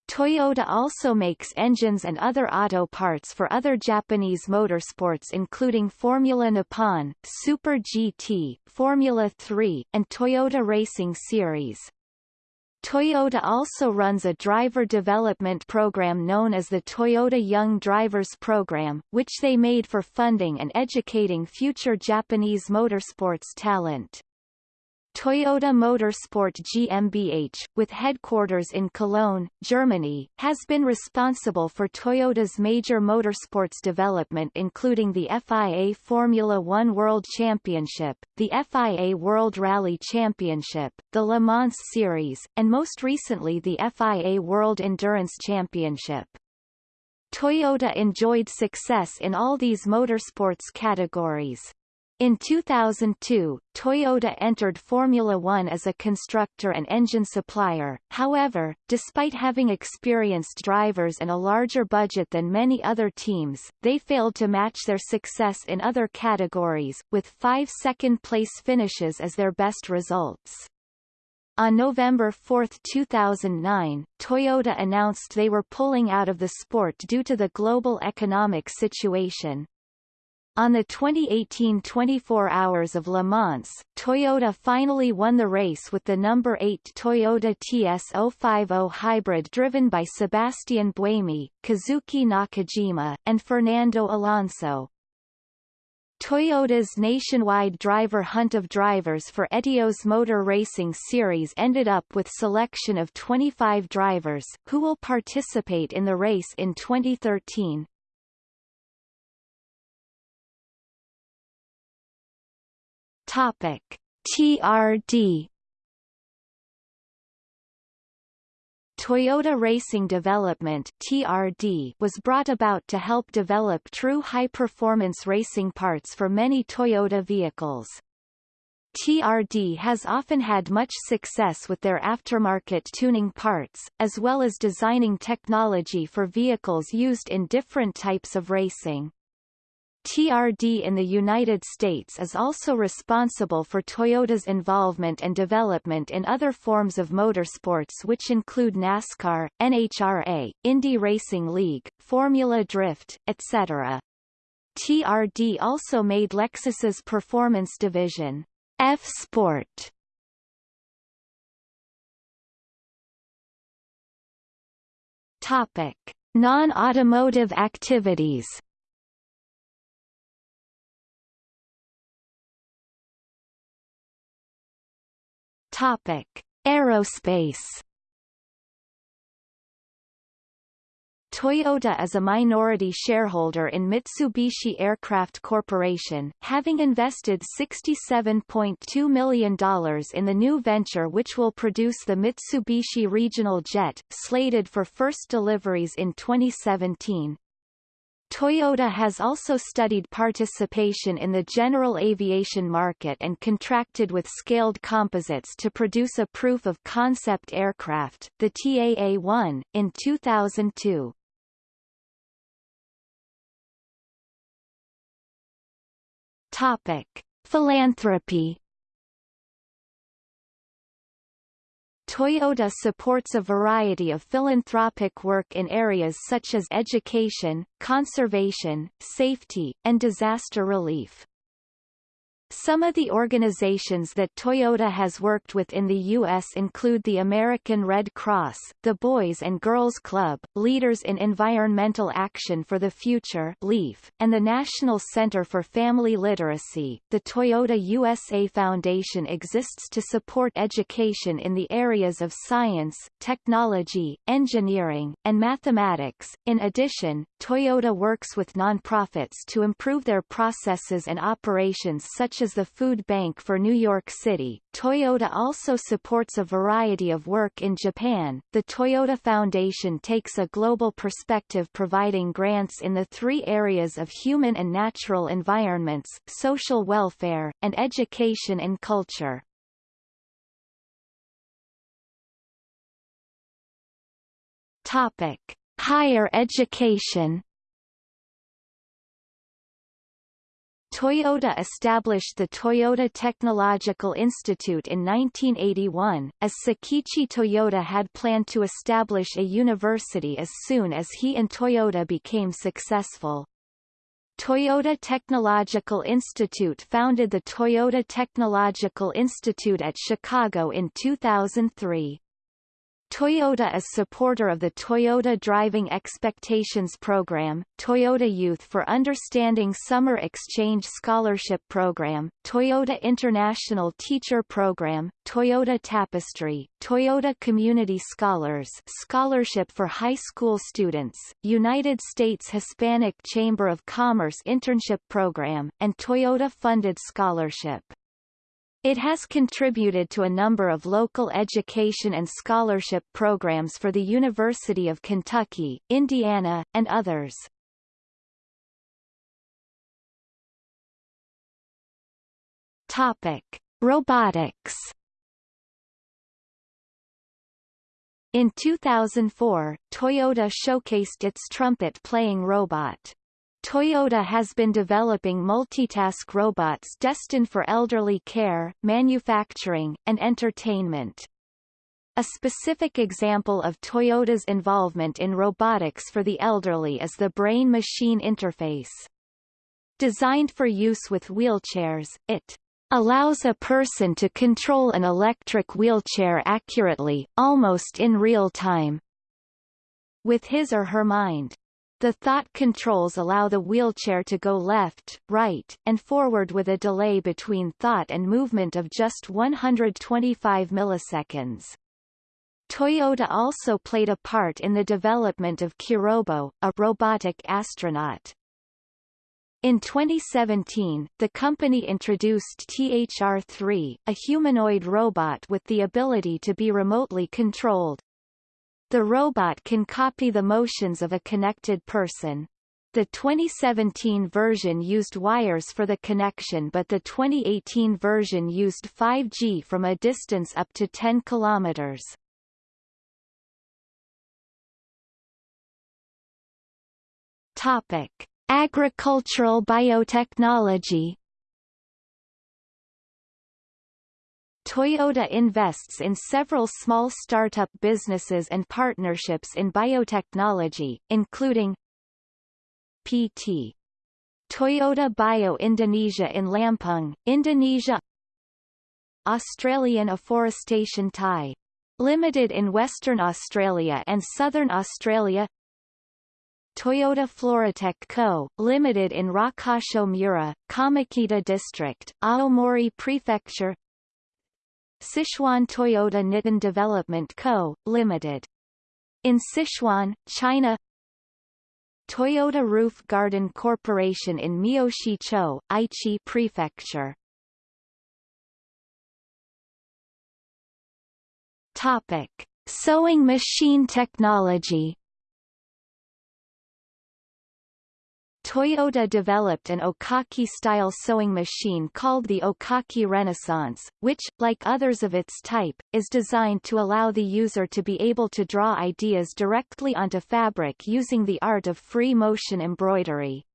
Toyota also makes engines and other auto parts for other Japanese motorsports including Formula Nippon, Super GT, Formula 3, and Toyota Racing Series. Toyota also runs a driver development program known as the Toyota Young Drivers Program, which they made for funding and educating future Japanese motorsports talent. Toyota Motorsport GmbH, with headquarters in Cologne, Germany, has been responsible for Toyota's major motorsports development including the FIA Formula One World Championship, the FIA World Rally Championship, the Le Mans Series, and most recently the FIA World Endurance Championship. Toyota enjoyed success in all these motorsports categories. In 2002, Toyota entered Formula One as a constructor and engine supplier, however, despite having experienced drivers and a larger budget than many other teams, they failed to match their success in other categories, with five second-place finishes as their best results. On November 4, 2009, Toyota announced they were pulling out of the sport due to the global economic situation. On the 2018 24 Hours of Le Mans, Toyota finally won the race with the number 8 Toyota TS050 hybrid driven by Sebastian Buemi, Kazuki Nakajima, and Fernando Alonso. Toyota's nationwide driver hunt of drivers for Etios Motor Racing Series ended up with selection of 25 drivers, who will participate in the race in 2013. Topic: TRD Toyota Racing Development TRD was brought about to help develop true high-performance racing parts for many Toyota vehicles. TRD has often had much success with their aftermarket tuning parts, as well as designing technology for vehicles used in different types of racing. TRD in the United States is also responsible for Toyota's involvement and development in other forms of motorsports which include NASCAR, NHRA, Indy Racing League, Formula Drift, etc. TRD also made Lexus's performance division, F-Sport. Topic: Non-automotive activities Topic: Aerospace. Toyota is a minority shareholder in Mitsubishi Aircraft Corporation, having invested $67.2 million in the new venture which will produce the Mitsubishi Regional Jet, slated for first deliveries in 2017. Toyota has also studied participation in the general aviation market and contracted with Scaled Composites to produce a proof of concept aircraft, the TAA-1, in 2002. Topic: Philanthropy Toyota supports a variety of philanthropic work in areas such as education, conservation, safety, and disaster relief. Some of the organizations that Toyota has worked with in the U.S. include the American Red Cross, the Boys and Girls Club, Leaders in Environmental Action for the Future LEAF, and the National Center for Family Literacy. The Toyota USA Foundation exists to support education in the areas of science, technology, engineering, and mathematics. In addition, Toyota works with nonprofits to improve their processes and operations such as the Food Bank for New York City. Toyota also supports a variety of work in Japan. The Toyota Foundation takes a global perspective providing grants in the three areas of human and natural environments, social welfare, and education and culture. Topic: Higher education Toyota established the Toyota Technological Institute in 1981, as Sakichi Toyoda had planned to establish a university as soon as he and Toyota became successful. Toyota Technological Institute founded the Toyota Technological Institute at Chicago in 2003. Toyota is supporter of the Toyota Driving Expectations Program, Toyota Youth for Understanding Summer Exchange Scholarship Program, Toyota International Teacher Program, Toyota Tapestry, Toyota Community Scholars Scholarship for High School Students, United States Hispanic Chamber of Commerce Internship Program, and Toyota-funded scholarship. It has contributed to a number of local education and scholarship programs for the University of Kentucky, Indiana, and others. Topic: Robotics. In 2004, Toyota showcased its trumpet-playing robot, Toyota has been developing multitask robots destined for elderly care, manufacturing, and entertainment. A specific example of Toyota's involvement in robotics for the elderly is the brain-machine interface. Designed for use with wheelchairs, it allows a person to control an electric wheelchair accurately, almost in real time, with his or her mind. The thought controls allow the wheelchair to go left, right, and forward with a delay between thought and movement of just 125 milliseconds. Toyota also played a part in the development of Kirobo, a robotic astronaut. In 2017, the company introduced THR-3, a humanoid robot with the ability to be remotely controlled. The robot can copy the motions of a connected person. The 2017 version used wires for the connection but the 2018 version used 5G from a distance up to 10 kilometers. Topic: Agricultural biotechnology Toyota invests in several small startup businesses and partnerships in biotechnology, including PT. Toyota Bio Indonesia in Lampung, Indonesia Australian Afforestation Thai. Limited in Western Australia and Southern Australia Toyota Floratech Co., Limited in Rokkasho Mura, Kamikita District, Aomori Prefecture Sichuan Toyota Nitin Development Co., Limited. In Sichuan, China Toyota Roof Garden Corporation in Miyoshi-cho, Aichi Prefecture. Topic: Sewing machine technology Toyota developed an Oekaki-style sewing machine called the Oekaki Renaissance, which, like others of its type, is designed to allow the user to be able to draw ideas directly onto fabric using the art of free motion embroidery.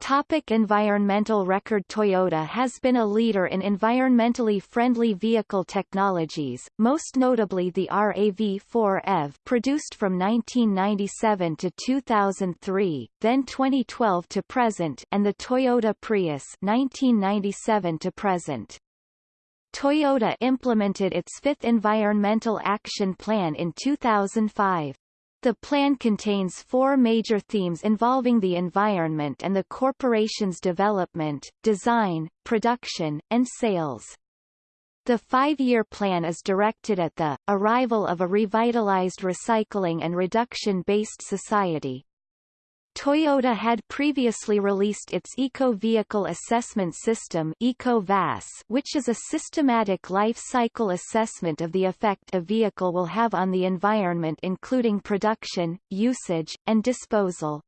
Topic environmental record Toyota has been a leader in environmentally friendly vehicle technologies, most notably the RAV4 EV produced from 1997 to 2003, then 2012 to present and the Toyota Prius 1997 to present. Toyota implemented its fifth Environmental Action Plan in 2005. The plan contains four major themes involving the environment and the corporation's development, design, production, and sales. The five-year plan is directed at the arrival of a revitalized recycling and reduction-based society, Toyota had previously released its Eco-Vehicle Assessment System which is a systematic life cycle assessment of the effect a vehicle will have on the environment including production, usage, and disposal.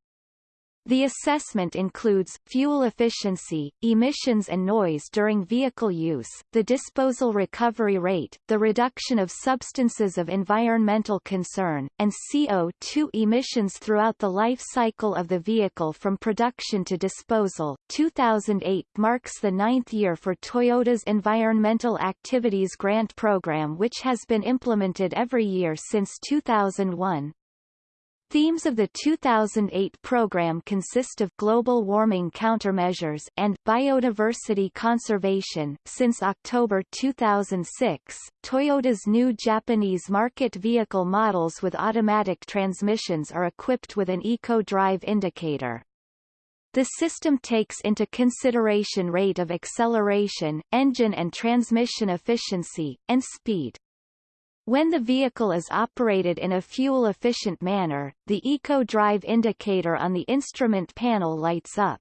The assessment includes, fuel efficiency, emissions and noise during vehicle use, the disposal recovery rate, the reduction of substances of environmental concern, and CO2 emissions throughout the life cycle of the vehicle from production to disposal. 2008 marks the ninth year for Toyota's Environmental Activities Grant Program which has been implemented every year since 2001. Themes of the 2008 program consist of global warming countermeasures and biodiversity conservation. Since October 2006, Toyota's new Japanese market vehicle models with automatic transmissions are equipped with an Eco Drive indicator. The system takes into consideration rate of acceleration, engine and transmission efficiency, and speed. When the vehicle is operated in a fuel-efficient manner, the Eco Drive indicator on the instrument panel lights up.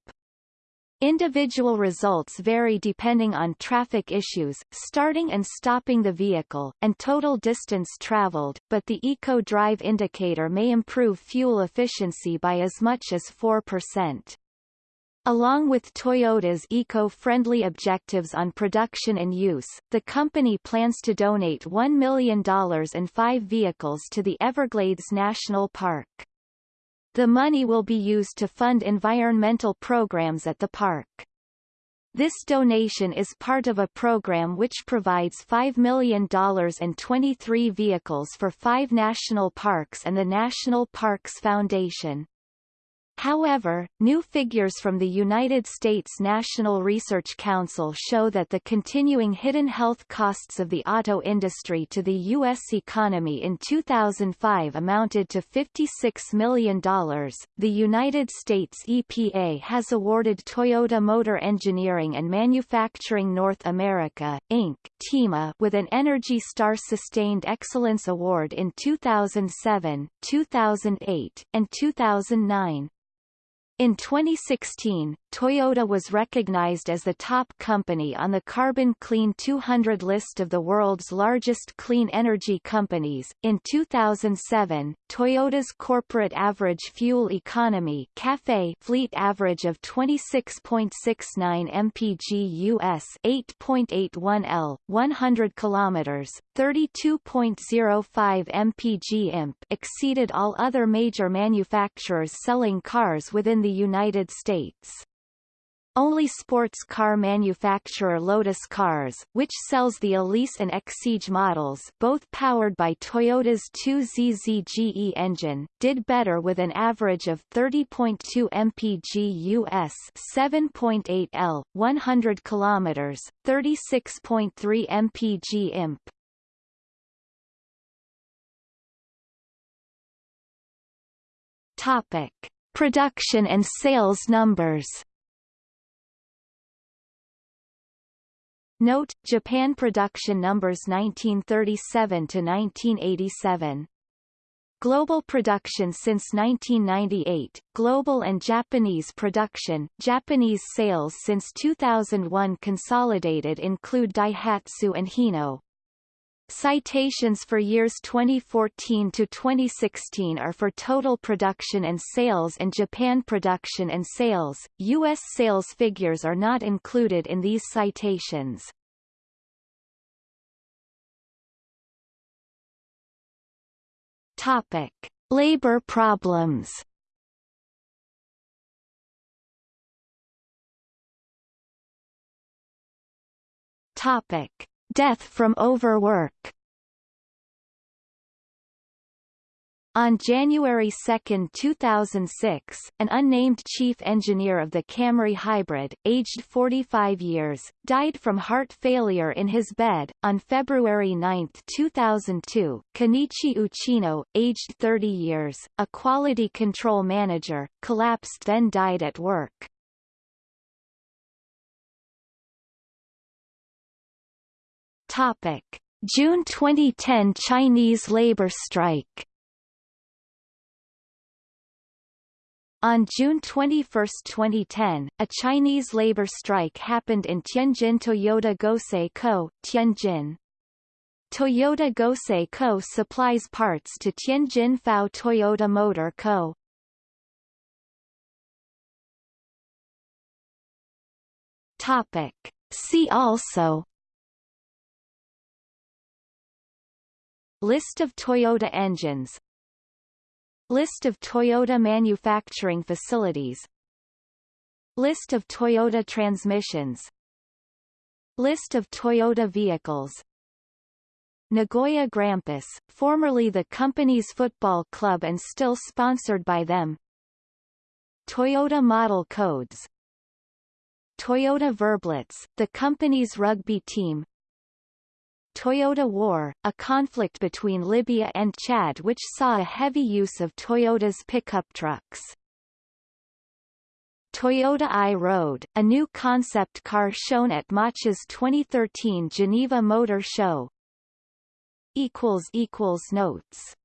Individual results vary depending on traffic issues, starting and stopping the vehicle, and total distance traveled, but the Eco Drive indicator may improve fuel efficiency by as much as 4%. Along with Toyota's eco-friendly objectives on production and use, the company plans to donate $1 million and five vehicles to the Everglades National Park. The money will be used to fund environmental programs at the park. This donation is part of a program which provides $5 million and 23 vehicles for five national parks and the National Parks Foundation. However, new figures from the United States National Research Council show that the continuing hidden health costs of the auto industry to the U.S. economy in 2005 amounted to $56 million. The United States EPA has awarded Toyota Motor Engineering and Manufacturing North America, Inc. TEMA with an Energy Star Sustained Excellence Award in 2007, 2008, and 2009. In 2016, Toyota was recognized as the top company on the Carbon Clean 200 list of the world's largest clean energy companies. In 2007, Toyota's corporate average fuel economy (CAFE) fleet average of 26.69 mpg US, 8.81 L, 100 kilometers, 32.05 mpg imp exceeded all other major manufacturers selling cars within the United States. Only sports car manufacturer Lotus Cars, which sells the Elise and Exige models both powered by Toyota's 2ZZGE engine, did better with an average of 30.2 mpg US 7.8 L, 100 km, 36.3 mpg imp. Topic. Production and sales numbers Note, Japan production numbers 1937 to 1987. Global production since 1998, global and Japanese production, Japanese sales since 2001 consolidated include Daihatsu and Hino. Citations for years 2014 to 2016 are for total production and sales and Japan production and sales. U.S. sales figures are not included in these citations. Topic: Labor problems. Topic: Death from overwork On January 2, 2006, an unnamed chief engineer of the Camry Hybrid, aged 45 years, died from heart failure in his bed. On February 9, 2002, Kenichi Uchino, aged 30 years, a quality control manager, collapsed then died at work. Topic: June 2010 Chinese labor strike. On June 21, 2010, a Chinese labor strike happened in Tianjin Toyoda Gosei Co., Tianjin. Toyoda Gosei Co. supplies parts to Tianjin FAW Toyota Motor Co. Topic. See also List of Toyota engines. List of Toyota manufacturing facilities. List of Toyota transmissions. List of Toyota vehicles. Nagoya Grampus, formerly the company's football club and still sponsored by them. Toyota Model Codes. Toyota Verblitz, the company's rugby team Toyota War, a conflict between Libya and Chad which saw a heavy use of Toyota's pickup trucks. Toyota i-Road, a new concept car shown at Mach's 2013 Geneva Motor Show. Notes